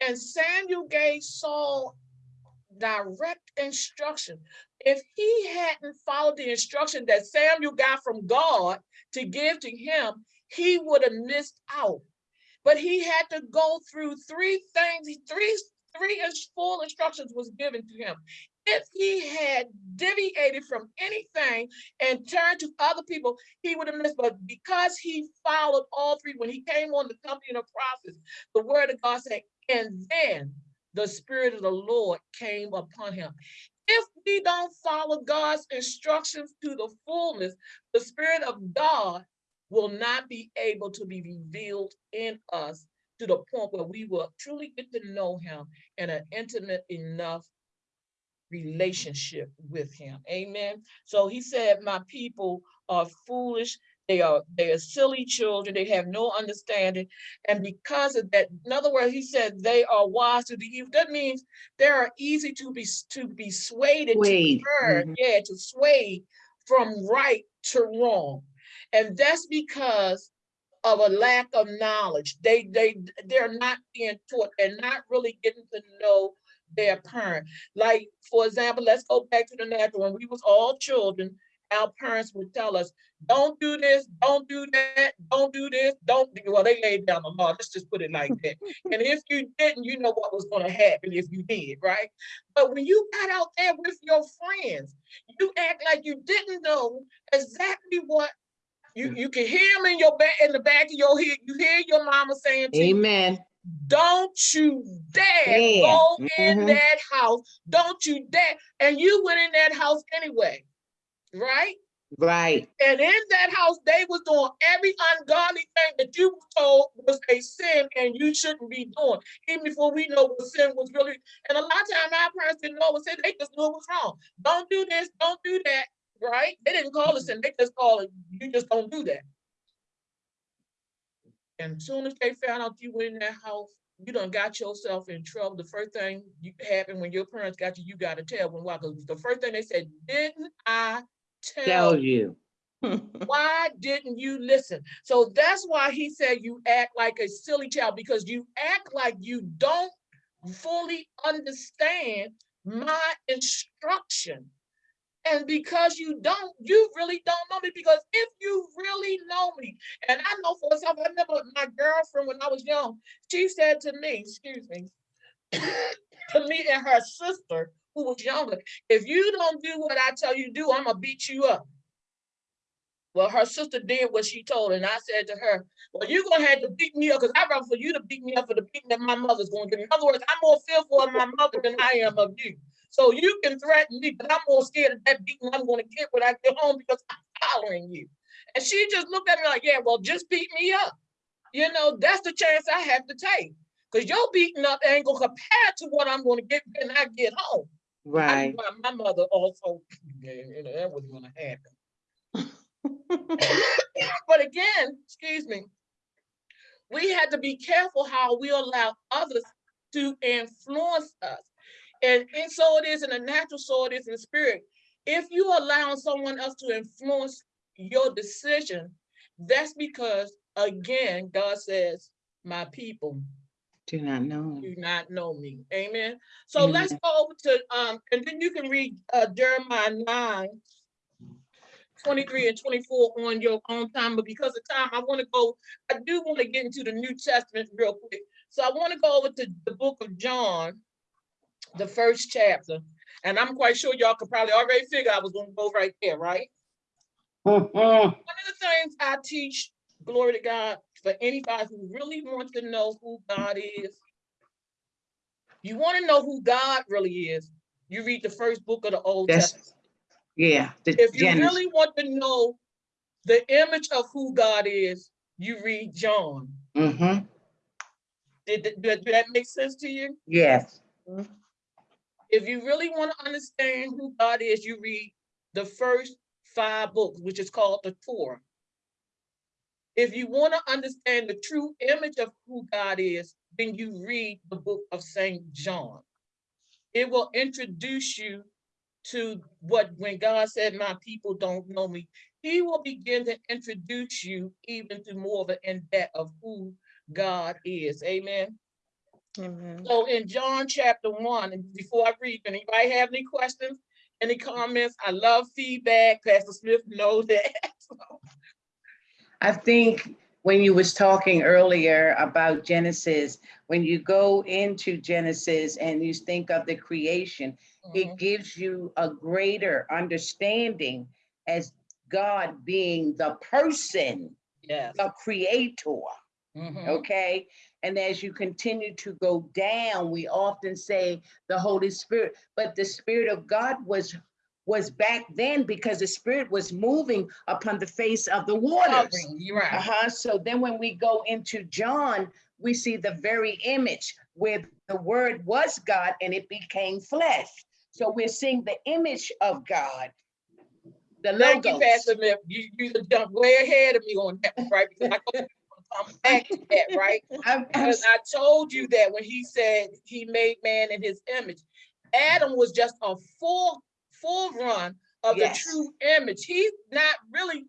and Samuel gave Saul direct instruction. If he hadn't followed the instruction that Samuel got from God to give to him, he would have missed out. But he had to go through three things, three, three full instructions was given to him. If he had deviated from anything and turned to other people, he would have missed. But because he followed all three, when he came on the company of prophets, the word of God said, and then the spirit of the Lord came upon him. If we don't follow God's instructions to the fullness, the spirit of God will not be able to be revealed in us to the point where we will truly get to know him in an intimate enough relationship with him. Amen. So he said, My people are foolish. They are they are silly children. They have no understanding. And because of that, in other words, he said they are wise to the evil. That means they are easy to be to be swayed to turn, mhm. yeah, to sway from right to wrong. And that's because of a lack of knowledge. They they they're not being taught. They're not really getting to know their parent. Like for example, let's go back to the natural. When we was all children, our parents would tell us, "Don't do this, don't do that, don't do this, don't." do-" Well, they laid down the law. Let's just put it like that. and if you didn't, you know what was going to happen if you did, right? But when you got out there with your friends, you act like you didn't know exactly what you, you can hear them in your back in the back of your head. You hear your mama saying to you, Amen. don't you dare Dare. go in Mhm. that house. Don't you dare. And you went in that house anyway, right? Right. And in that house, they was doing every ungodly thing that you were told was a sin and you shouldn't be doing. Even before we know what sin was really. And a lot of times our parents didn't know what sin, they just knew it was wrong. Don't do this, don't do that, right? They didn't call it sin, they just call it, you just don't do that. And soon as they found out you were in that house, you done got yourself in trouble. The first thing you happened when your parents got you, you gotta tell them why, because the first thing they said, didn't I tell Tell you. why didn't you listen? So that's why he said you act like a silly child because you act like you don't fully understand my instruction. And because you don't, you really don't know me. Because if you really know me, and I know for myself, I remember my girlfriend when I was young, she said to me, excuse me, to me and her sister, who was younger, if you don't do what I tell you do, I'm gonna beat you up. Well, her sister did what she told, and I said to her, well, you're gonna have to beat me up, because I'd rather for you to beat me up for the beating that my mother's gonna give me. In other words, I'm more fearful of my mother than I am of you. So you can threaten me, but I'm more scared of that beating I'm gonna get when I get home because I'm following you. And she just looked at me like, yeah, well, just beat me up. You know, that's the chance I have to take. Because your beating up ain't gonna compare to what I'm gonna get when I get home. Right. knew My my mother also, you know, that was gonna happen. But again, excuse me, we had to be careful how we allow others to influence us. And, and so it is in the natural, so it is in the spirit. If you allow someone else to influence your decision, that's because, again, God says, my people Do not know. do not know me. Amen. So let's go over to, um, and then you can read uh, Jeremiah 9, 23 and 24 on your own time, but because of time, I want to go, I do want to get into the New Testament real quick. So I want to go over to the book of John, the first chapter, and I'm quite sure y'all could probably already figure I was gonna go right there, right? One of the things I teach, glory to God, for anybody who really wants to know who God is. You want to know who God really is, you read the first book of the Old That's- Testament. Yeah. the If you Genesis. really want to know the image of who God is, you read John. Mm-hmm. Did, did, did that make sense to you? Yes. If you really want to understand who God is, you read the first five books, which is called the Torah. If you want to understand the true image of who God is, then you read the book of Saint John. It will introduce you to what, when God said, my people don't know me, he will begin to introduce you even to more of an in-depth of who God is. Amen. Amen. So in John chapter one, and before I read, anybody have any questions, any comments? I love feedback. Pastor Smith knows that. I think when you was talking earlier about Genesis, when you go into Genesis and you think of the creation, Mhm, it gives you a greater understanding as God being the person, Yes. the creator. Mhm, okay? And as you continue to go down, we often say the Holy Spirit, but the Spirit of God was was back then because the Spirit was moving upon the face of the waters. covering, You're right. Uh-huh. So then when we go into John, we see the very image where the word was God and it became flesh. So we're seeing the image of God. The Thank you, logos. Pastor Smith. You, you jumped way ahead of me on that, one, right? Because I go come back to that, right? Because I told you that when he said he made man in his image, Adam was just a full, full run of the true image. He's not really,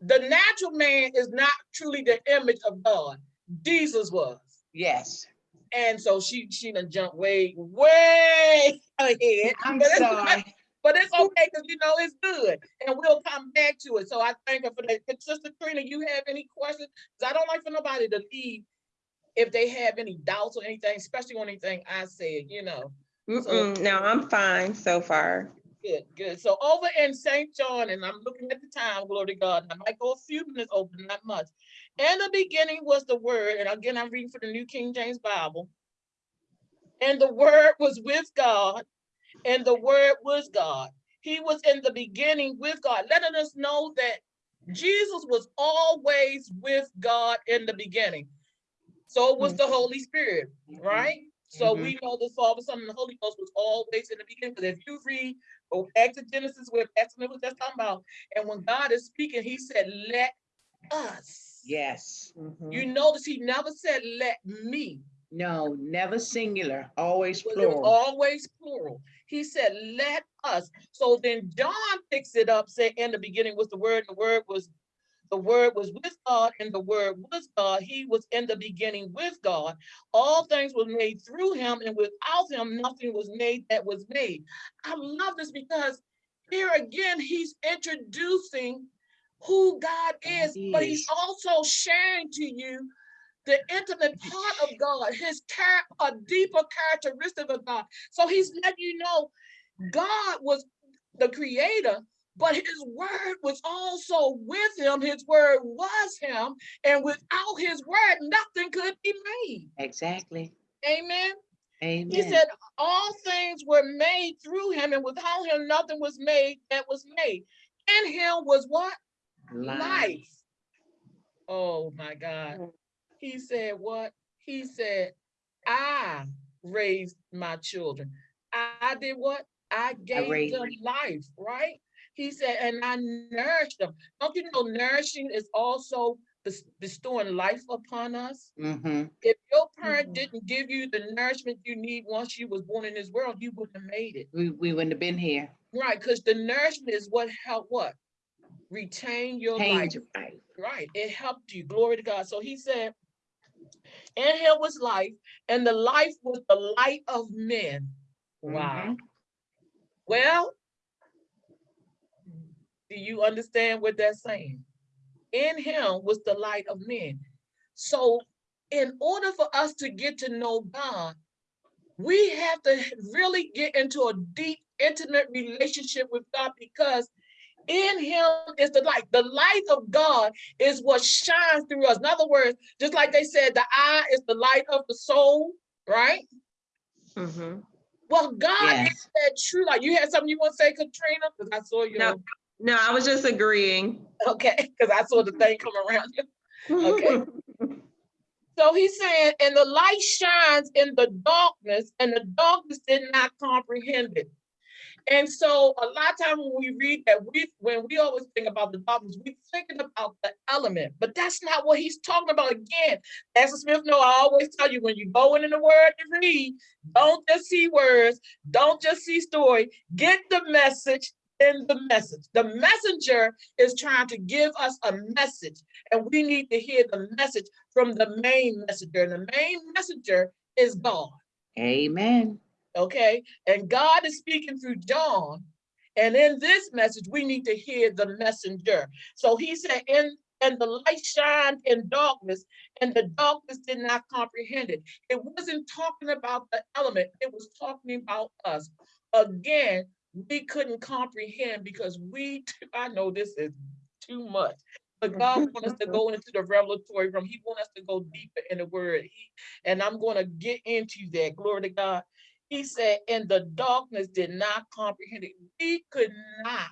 the natural man is not truly the image of God. Jesus was. Yes. And so she, she done jumped way, way ahead. I'm But sorry. But it's okay, because you know, it's good, and we'll come back to it. So I thank her for that. But Sister Trina, you have any questions? Because I don't like for nobody to leave if they have any doubts or anything, especially on anything I said, you know. Mm-mm, no, I'm fine so far. Good, good. So over in St. John, and I'm looking at the time, glory to God, I might go a few minutes over, not much. In the beginning was the word, and again, I'm reading for the New King James Bible. And the word was with God, and the word was God. He was in the beginning with God, letting us know that Jesus was always with God in the beginning. So was the mm-hmm. Holy Spirit, mm-hmm. right? So Mhm. we know the Father, Son, and the Holy Ghost was always in the beginning. Because if you read, to Genesis where Pastor was just talking about, and when God is speaking, he said, let us. Yes. Mm-hmm. You notice he never said, let me. No, never singular, always It was- It plural. always plural. He said, let us. So then John picks it up, say, in the beginning was the word, the word was, the word was with God, and the word was God. He was in the beginning with God. All things were made through him, and without him, nothing was made that was made. I love this because here again, he's introducing who God is, but he's also sharing to you the intimate part of God, his char- a deeper characteristic of God. So he's letting you know God was the creator, but his word was also with him. His word was him, and without his word, nothing could be made. Exactly. Amen. Amen. He said, All things were made through him, and without him, nothing was made that was made. In him was what? life. Oh my God. Mm. Mm. He said what? He said, I raised my children. I did what? I gave raised them life, right? He said, and I nourished them. Don't you know nourishing is also bestowing life upon us? Mm-hmm. If your parent Mhm. didn't give you the nourishment you need once you was born in this world, you wouldn't have made it. We, we wouldn't have been here. Right, because the nourishment is what helped what? Retain your life. Change life. Right, it helped you. Glory to God. So he said, in him was life, and the life was the light of men. Mm-hmm. Wow. Well, do you understand what that's saying? In him was the light of men. So in order for us to get to know God, we have to really get into a deep, intimate relationship with God because in him is the light. The light of God is what shines through us. In other words, just like they said, the eye is the light of the soul, right? Mm -hmm. Well, God Yes. is that true light. You had something you want to say, Katrina? Because I saw you. No. No, I was just agreeing. Okay, because I saw the thing come around you. Okay. So he's saying, and the light shines in the darkness, and the darkness did not comprehend it. And so a lot of times when we read that, we when we always think about the darkness, we're thinking about the element, but that's not what he's talking about. Again, Pastor Smith, no, I always tell you when you go in the word to read, don't just see words, don't just see story, get the message in the message. The messenger is trying to give us a message, and we need to hear the message from the main messenger. And the main messenger is God Amen. Okay? And God is speaking through John. And in this message, we need to hear the messenger. So he said, in and the light shined in darkness, and the darkness did not comprehend it. It wasn't talking about the element, it was talking about us. Again, we couldn't comprehend because we, I know this is too much. But God wants us to go into the revelatory room. He wants us to go deeper in the word. He, and I'm going to get into that. Glory to God. He said, and the darkness did not comprehend it. We could not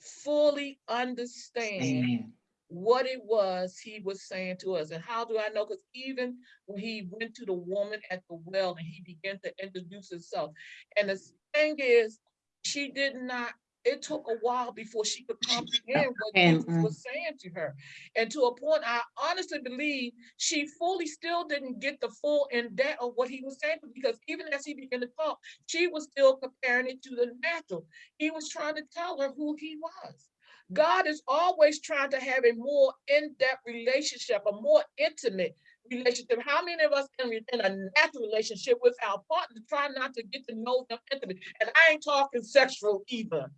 fully understand Amen. what it was he was saying to us. And how do I know? Because even when he went to the woman at the well and he began to introduce himself, and the thing is, she did not, it took a while before she could comprehend what Jesus was saying to her. And to a point, I honestly believe she fully still didn't get the full in depth of what he was saying, because even as he began to talk, she was still comparing it to the natural. He was trying to tell her who he was. God is always trying to have a more in-depth relationship, a more intimate relationship. How many of us in, in a natural relationship with our partner try not to get to know them intimately? And I ain't talking sexual either.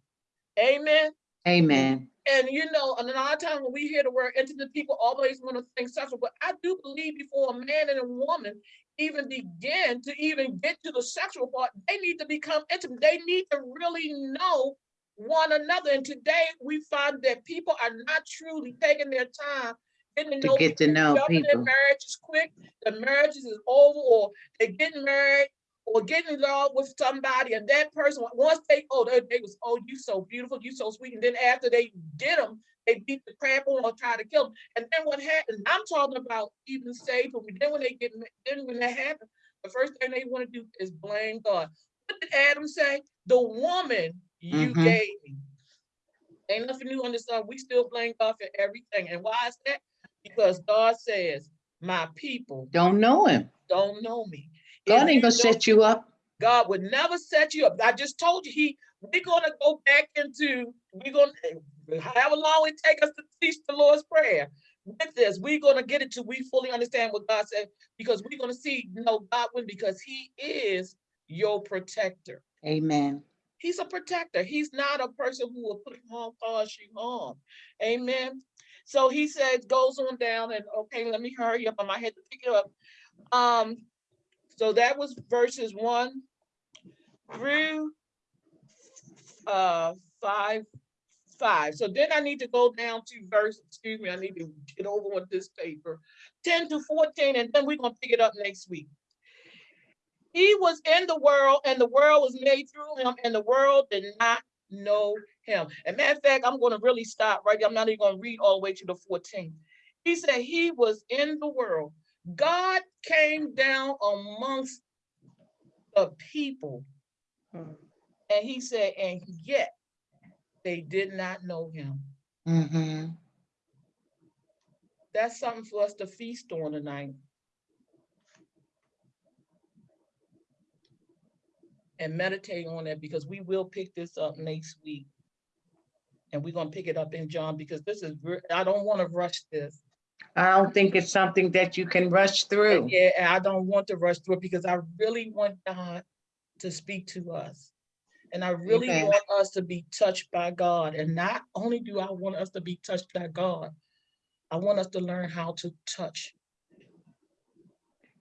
Amen. Amen. And you know, and a lot of times when we hear the word intimate, people always want to think sexual. But I do believe before a man and a woman even begin to even get to the sexual part, they need to become intimate. They need to really know one another. And today we find that people are not truly taking their time getting to To know get to people. know Jumping in people. marriages quick, the marriages is over, or they're getting married, or getting in love with somebody, and that person, once they, oh, they, they was, oh, you so beautiful, you so sweet, and then after they get them, they beat the crap on or try to kill them. And then what happens? I'm talking about even saved people. Then when they get, then when that happens, the first thing they want to do is blame God. What did Adam say? The woman you Mhm. gave me. Ain't nothing new under the sun. We still blame God for everything. And why is that? Because God says, my people Don't know him. don't know me. God ain't gonna set you up. God would never set you up. I just told you, he, we're gonna go back into, we're gonna, however long it take us to teach the Lord's Prayer. With this, we're gonna get it to we fully understand what God said, because we're gonna see, you know, God win, because he is your protector. Amen. He's a protector. He's not a person who will put harm, cause you harm. Amen. So he says, goes on down and, okay, let me hurry up. I might have to pick it up. Um, so that was verses one through uh five, five. So then I need to go down to verse, excuse me, I need to get over with this paper. Ten to fourteen, and then we're gonna pick it up next week. He was in the world and the world was made through him and the world did not know him. And matter of fact, I'm gonna really stop right. I'm not even gonna read all the way to the 14. He said he was in the world. God came down amongst the people. Hmm. And he said, and yet they did not know him. hmm That's something for us to feast on tonight. And meditate on that because we will pick this up next week. And we're gonna pick it up in John because this is, I don't want to rush this. I don't think it's something that you can rush through. Yeah, and I don't want to rush through it because I really want God to speak to us. And I really Amen. want us to be touched by God. And not only do I want us to be touched by God, I want us to learn how to touch.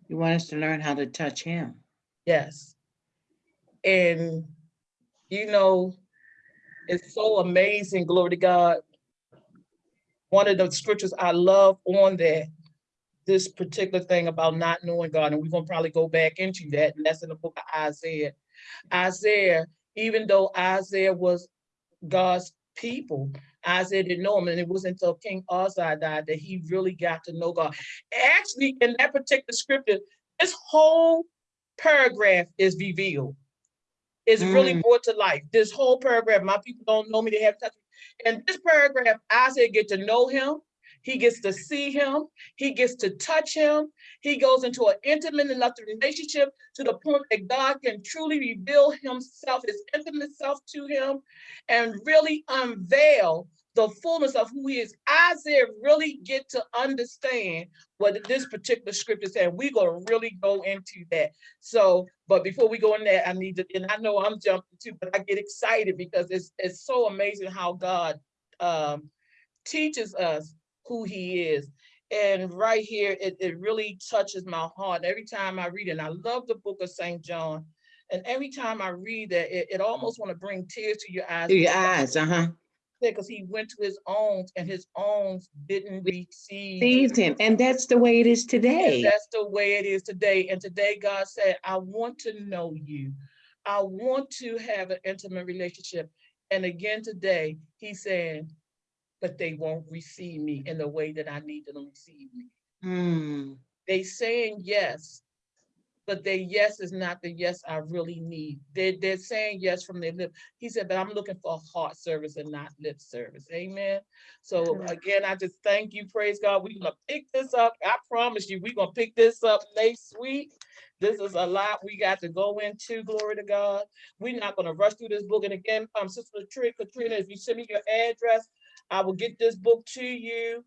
You want us to learn how to touch him. Yes. And, you know, it's so amazing, glory to God. One of the scriptures I love on that, this particular thing about not knowing God, and we're gonna probably go back into that, and that's in the book of Isaiah. Isaiah, even though Isaiah was God's people, Isaiah didn't know him, and it wasn't until King Uzziah died that he really got to know God. Actually, in that particular scripture, this whole paragraph is revealed. It's really Mm. brought to life. This whole paragraph, my people don't know me, they have touched me. And this paragraph, Isaiah get to know him. He gets to see him. He gets to touch him. He goes into an intimate enough relationship to the point that God can truly reveal himself, his intimate self to him and really unveil the fullness of who he is. Isaiah really get to understand what this particular scripture said. We're gonna really go into that. So, but before we go in there, I need to, and I know I'm jumping too, but I get excited because it's it's so amazing how God um teaches us who he is. And right here, it, it really touches my heart every time I read it. And I love the book of St. John. And every time I read that, it, it almost want to bring tears to your eyes. To your eyes, uh-huh. Because he went to his own and his own didn't receive. Received him. And that's the way it is And today. that's the way it is today. And today God said, I want to know you. I want to have an intimate relationship. And again today, he's saying, but they won't receive me in the way that I need them to receive me. Hmm. They saying yes, but their yes is not the yes I really need. They're, they're saying yes from their lip. He said, but I'm looking for heart service and not lip service. Amen. So again, I just thank you. Praise God. We're gonna pick this up. I promise you, we're gonna pick this up next week. This is a lot we got to go into. Glory to God. We're not gonna rush through this book. And again, um, Sister Tri- Katrina, if you send me your address, I will get this book to you.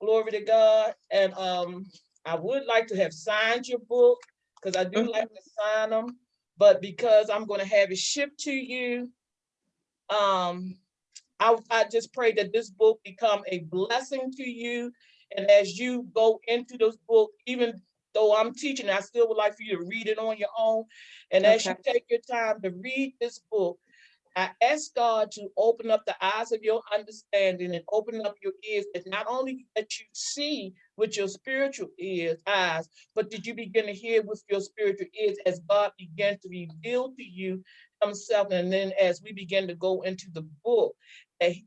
Glory to God. And um, I would like to have signed your book because I do like to sign them. But because I'm going to have it shipped to you, um, I, I just pray that this book become a blessing to you. And as you go into this book, even though I'm teaching, I still would like for you to read it on your own. And as you take your time to read this book, I ask God to open up the eyes of your understanding and open up your ears, that not only that you see with your spiritual ears, eyes, but did you begin to hear with your spiritual ears as God began to reveal to you himself. And then as we begin to go into the book,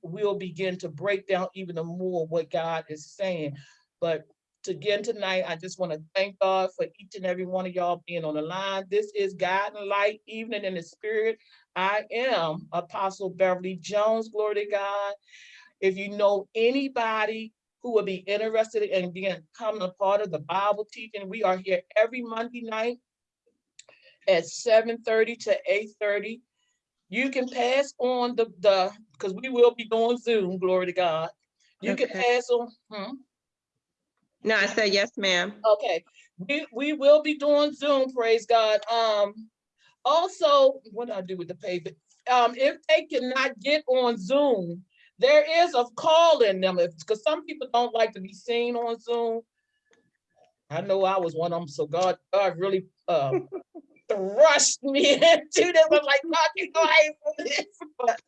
we'll begin to break down even more what God is saying. But again tonight, I just want to thank God for each and every one of y'all being on the line. This is God and Light Evening in the Spirit. I am Apostle Beverly Jones, glory to God. If you know anybody who would be interested in being becoming a part of the Bible teaching. We are here every Monday night at seven thirty to eight thirty. You can pass on the, the, because we will be doing Zoom, glory to God. You can pass on, hmm? No, I said yes, ma'am. Okay, we, we will be doing Zoom, praise God. Um, also, what do I do with the payment? Um, if they cannot get on Zoom, there is a call in them, because some people don't like to be seen on Zoom. I know I was one of them, so God, God really, uh, thrust me into this. I'm like, God, you know, I ain't for this, but,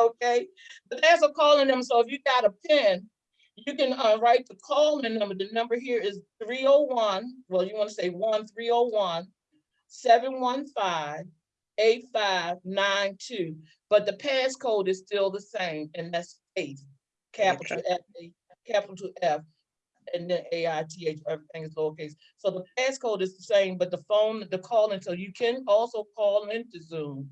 okay. But there's a call in them, so if you got a pen, you can uh, write the call-in number. The number here is 301, well, you want to say 1301 715 8592. But the passcode is still the same, and that's faith, capital F, capital F, and then A I T H, everything is lowercase. So the passcode is the same, but the phone, the calling, so you can also call into Zoom,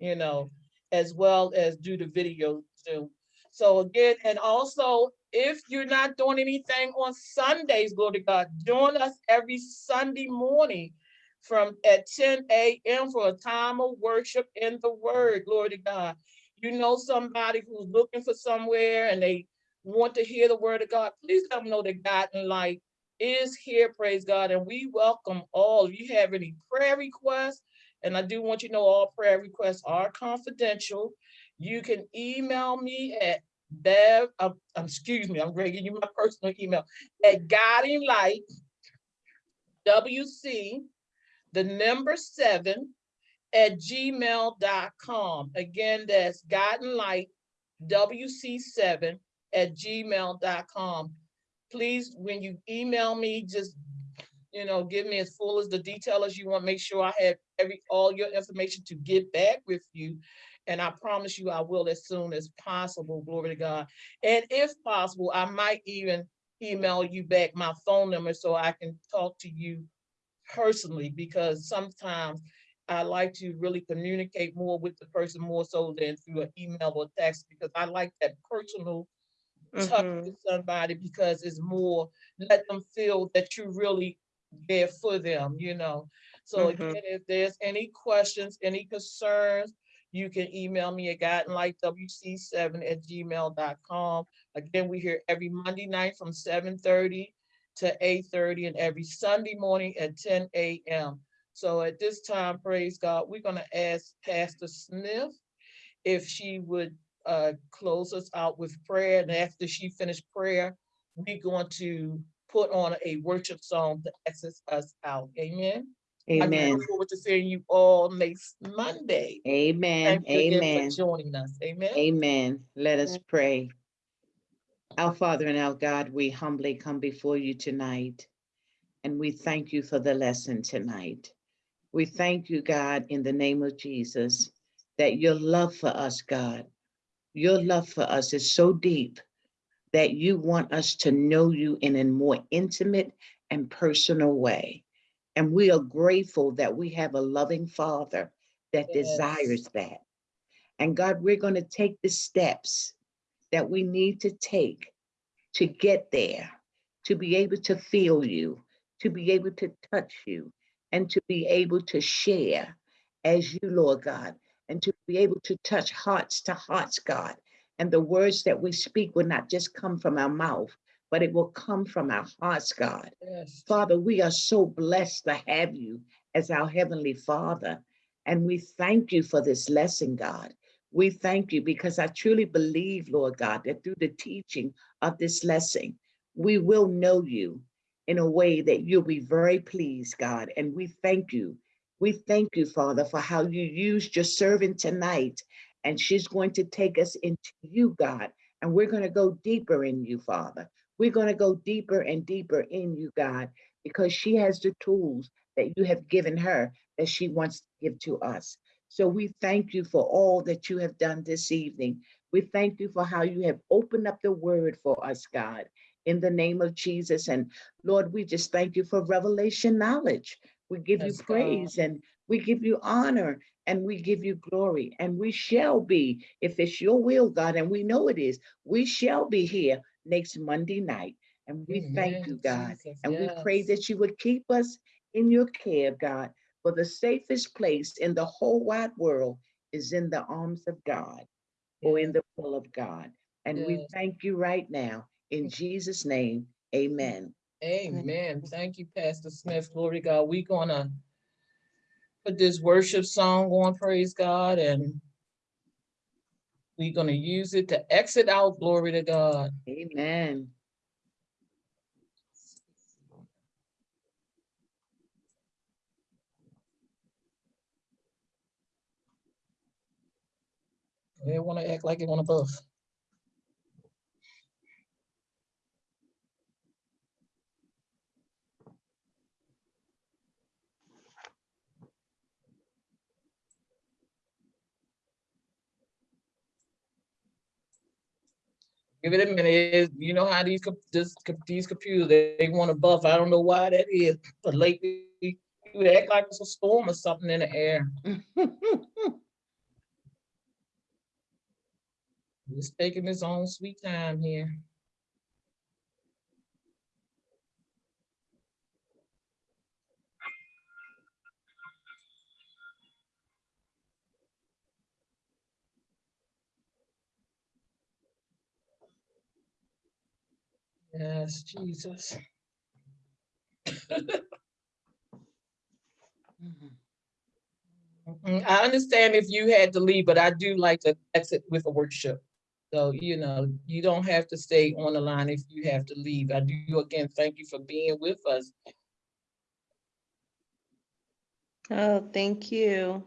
you know, as well as do the video Zoom. So again, and also, if you're not doing anything on Sundays, glory to God, join us every Sunday morning from at ten AM for a time of worship in the word, glory to God. You know somebody who's looking for somewhere and they want to hear the word of God, please let them know that Guiding Light is here, praise God, and we welcome all. If you have any prayer requests, and I do want you to know all prayer requests are confidential. You can email me at Bev, uh, excuse me, I'm give you my personal email, at guiding light WC, the number seven, at gmail.com. Again, that's guiding light WC seven at gmail.com. Please, when you email me, just, you know, give me as full as the detail as you want. Make sure I have every, all your information to get back with you. And I promise you I will as soon as possible, glory to God. And if possible, I might even email you back my phone number so I can talk to you personally, because sometimes I like to really communicate more with the person more so than through an email or text, because I like that personal touch Mhm. with somebody because it's more, let them feel that you really there for them, you know? So Mhm. again, if there's any questions, any concerns, you can email me at guidelightwc7 at gmail.com. Again, we're here every Monday night from seven thirty to eight thirty and every Sunday morning at ten AM. So at this time, praise God, we're gonna ask Pastor Smith if she would uh close us out with prayer, and after she finished prayer, we're going to put on a worship song to exit us out. Amen. Amen. I Amen. look forward to seeing you all next Monday. Amen. Thank you Amen. for joining us. Amen. Amen. Let us pray. Our Father and our God, we humbly come before you tonight. And we thank you for the lesson tonight. We thank you, God, in the name of Jesus, that your love for us, God, your love for us is so deep that you want us to know you in a more intimate and personal way. And we are grateful that we have a loving Father that Yes. desires that. And God, we're going to take the steps that we need to take to get there, to be able to feel you, to be able to touch you, and to be able to share as you, Lord God, and to be able to touch hearts to hearts, God. And the words that we speak will not just come from our mouth, but it will come from our hearts, God. Yes. Father, we are so blessed to have you as our Heavenly Father. And we thank you for this lesson, God. We thank you because I truly believe, Lord God, that through the teaching of this lesson, we will know you in a way that you'll be very pleased, God. And we thank you. We thank you, Father, for how you used your servant tonight. And she's going to take us into you, God. And we're going to go deeper in you, Father. We're going to go deeper and deeper in you, God, because she has the tools that you have given her that she wants to give to us. So we thank you for all that you have done this evening. We thank you for how you have opened up the word for us, God, in the name of Jesus. And Lord, we just thank you for revelation knowledge. We give Yes, you God. praise and we give you honor and we give you glory. And we shall be, if it's your will, God, and we know it is, we shall be here next Monday night. And we thank you, God. Jesus, And we pray that you would keep us in your care, God. For the safest place in the whole wide world is in the arms of God or in the will of God. And we thank you right now. In Jesus' name, amen. Amen. Thank you, Pastor Smith. Glory to God. We're gonna put this worship song on, praise God, and we're gonna use it to exit out, glory to God. Amen. They wanna act like they wanna buff. Give it a minute. You know how these, this, these computers, they, they wanna buff. I don't know why that is, but lately, you act like it's a storm or something in the air. It's taking its own sweet time here. Yes, Jesus. I understand if you had to leave, but I do like to exit with a worship. So, you know, you don't have to stay on the line if you have to leave. I do again, thank you for being with us. Oh, thank you.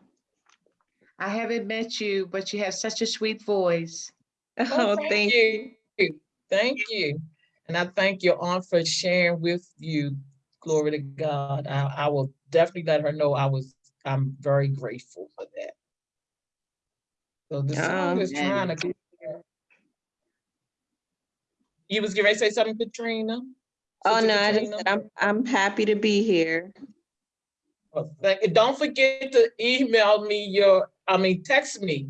I haven't met you, but you have such a sweet voice. Oh, oh thank you. you. Thank you. And I thank your aunt for sharing with you. Glory to God. I, I will definitely let her know I was, I'm very grateful for that. So the oh, song is trying to. You was getting ready to say something, Katrina? Oh, Sister no, I just Katrina? said I'm, I'm happy to be here. Well, thank you. Don't forget to email me your, I mean, text me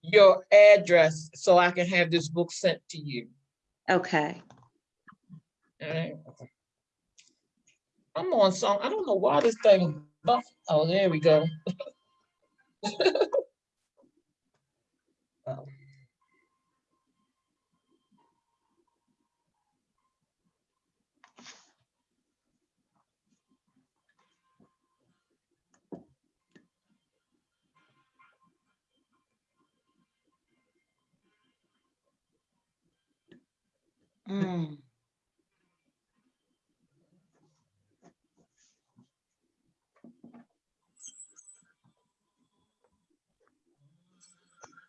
your address so I can have this book sent to you. Okay. Alright. I'm on song, I don't know why this thing, buff- oh, there we go. Oh. Mm.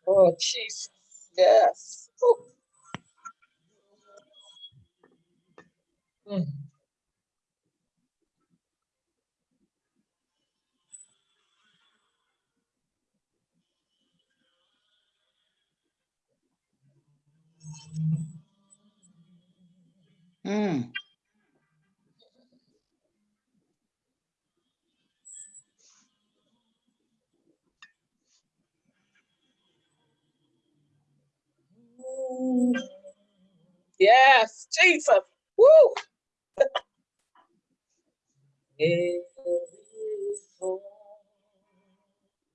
Oh, Jesus, yes. Ooh. Mm. Hmm. Yes, Jesus, woo.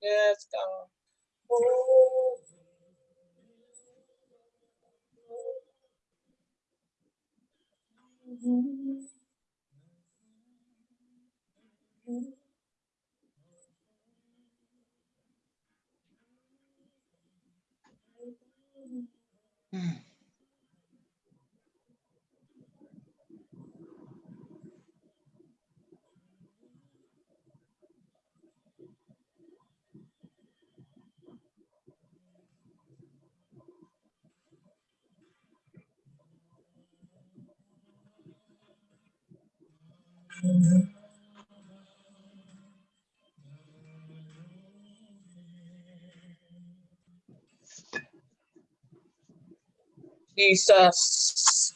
Yes, God. Oh. Jesus.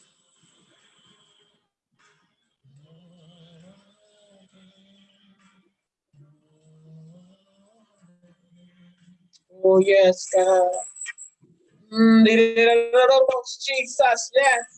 Oh, yes, God. Mm, Jesus, yes.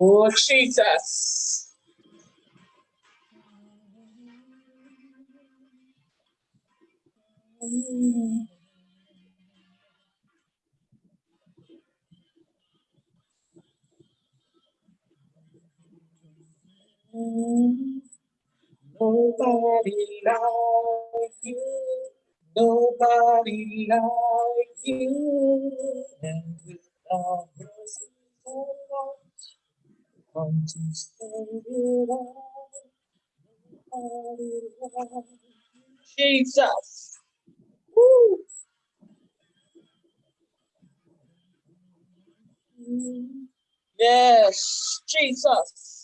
Oh, Jesus. Nobody like you. Nobody like you. And with our mercy, Jesus. Woo. Yes, Jesus.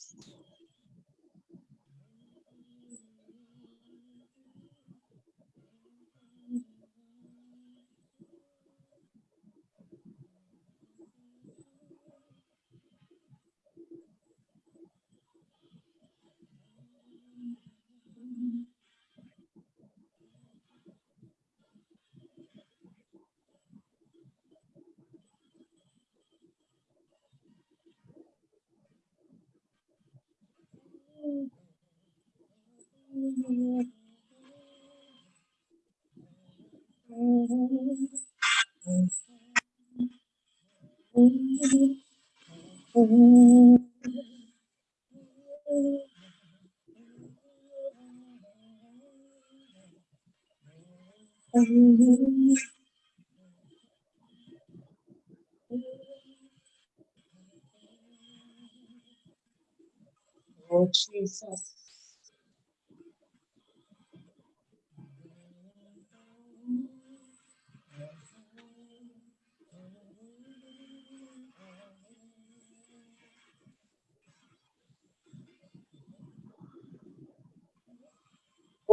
Oh, Jesus.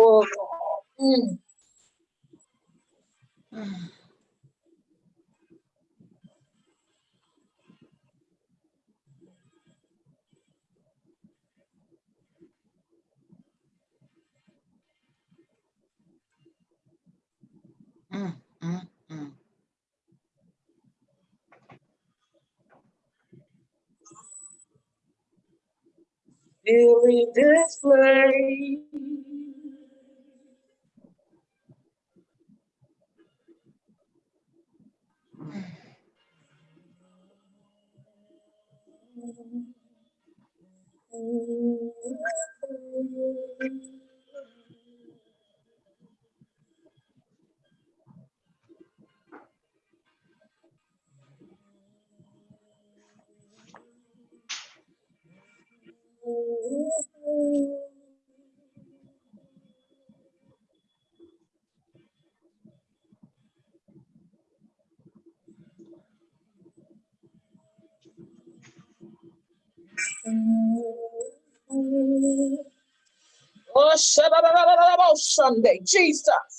Oh. Fill this place. Oh, Sunday, Jesus.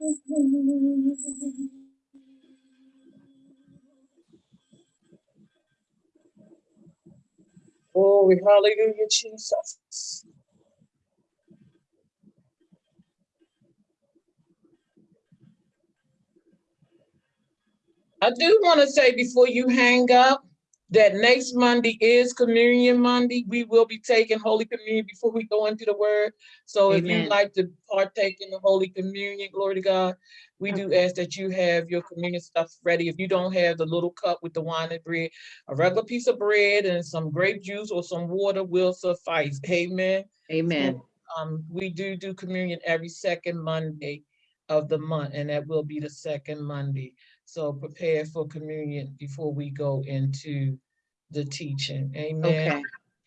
Glory, hallelujah, Jesus. I do want to say before you hang up, that next Monday is Communion Monday. We will be taking Holy Communion before we go into the Word. So if you'd like to partake in the Holy Communion, glory to God, we do ask that you have your communion stuff ready. If you don't have the little cup with the wine and bread, a regular piece of bread and some grape juice or some water will suffice. Amen. Amen. Um, we do do communion every second Monday of the month, and that will be the second Monday. So prepare for communion before we go into the teaching. Amen. Okay.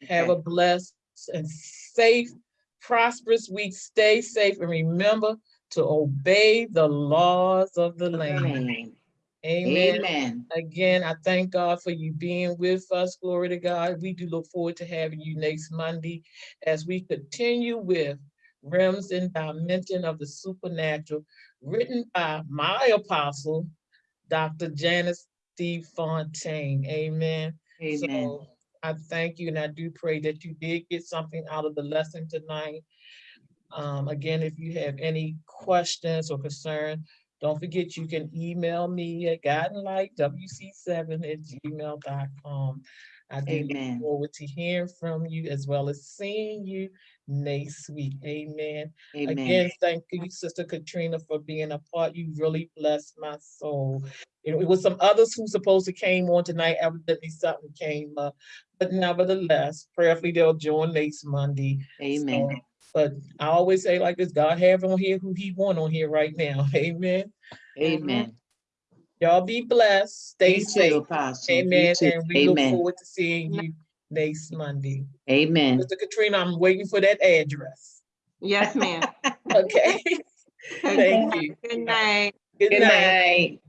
Have okay. a blessed and safe, prosperous week. Stay safe and remember to obey the laws of the land. Amen. Amen. Amen. Again, I thank God for you being with us. Glory to God. We do look forward to having you next Monday as we continue with Realms and Dimension of the Supernatural, written by my apostle, Dr. Janice D. Fontaine. Amen. Amen. So I thank you and I do pray that you did get something out of the lesson tonight. Um, again, if you have any questions or concern, don't forget you can email me at guidelightwc7 at gmail.com. I do look forward to hearing from you as well as seeing you next week. Amen. Amen. Again, thank you, Sister Katrina, for being a part. You really blessed my soul. You know, it was some others who supposed to came on tonight, evidently something came up. But nevertheless, prayerfully they'll join next Monday. Amen. So, But I always say like this, God have on here who he want on here right now. Amen. Amen. Y'all be blessed. Stay You too, safe. Apostle. You Amen. too. And we look forward to seeing you next Monday. Amen. Mr. Katrina, I'm waiting for that address. Yes, ma'am. Okay. Thank you. Good night. Good Good night. night.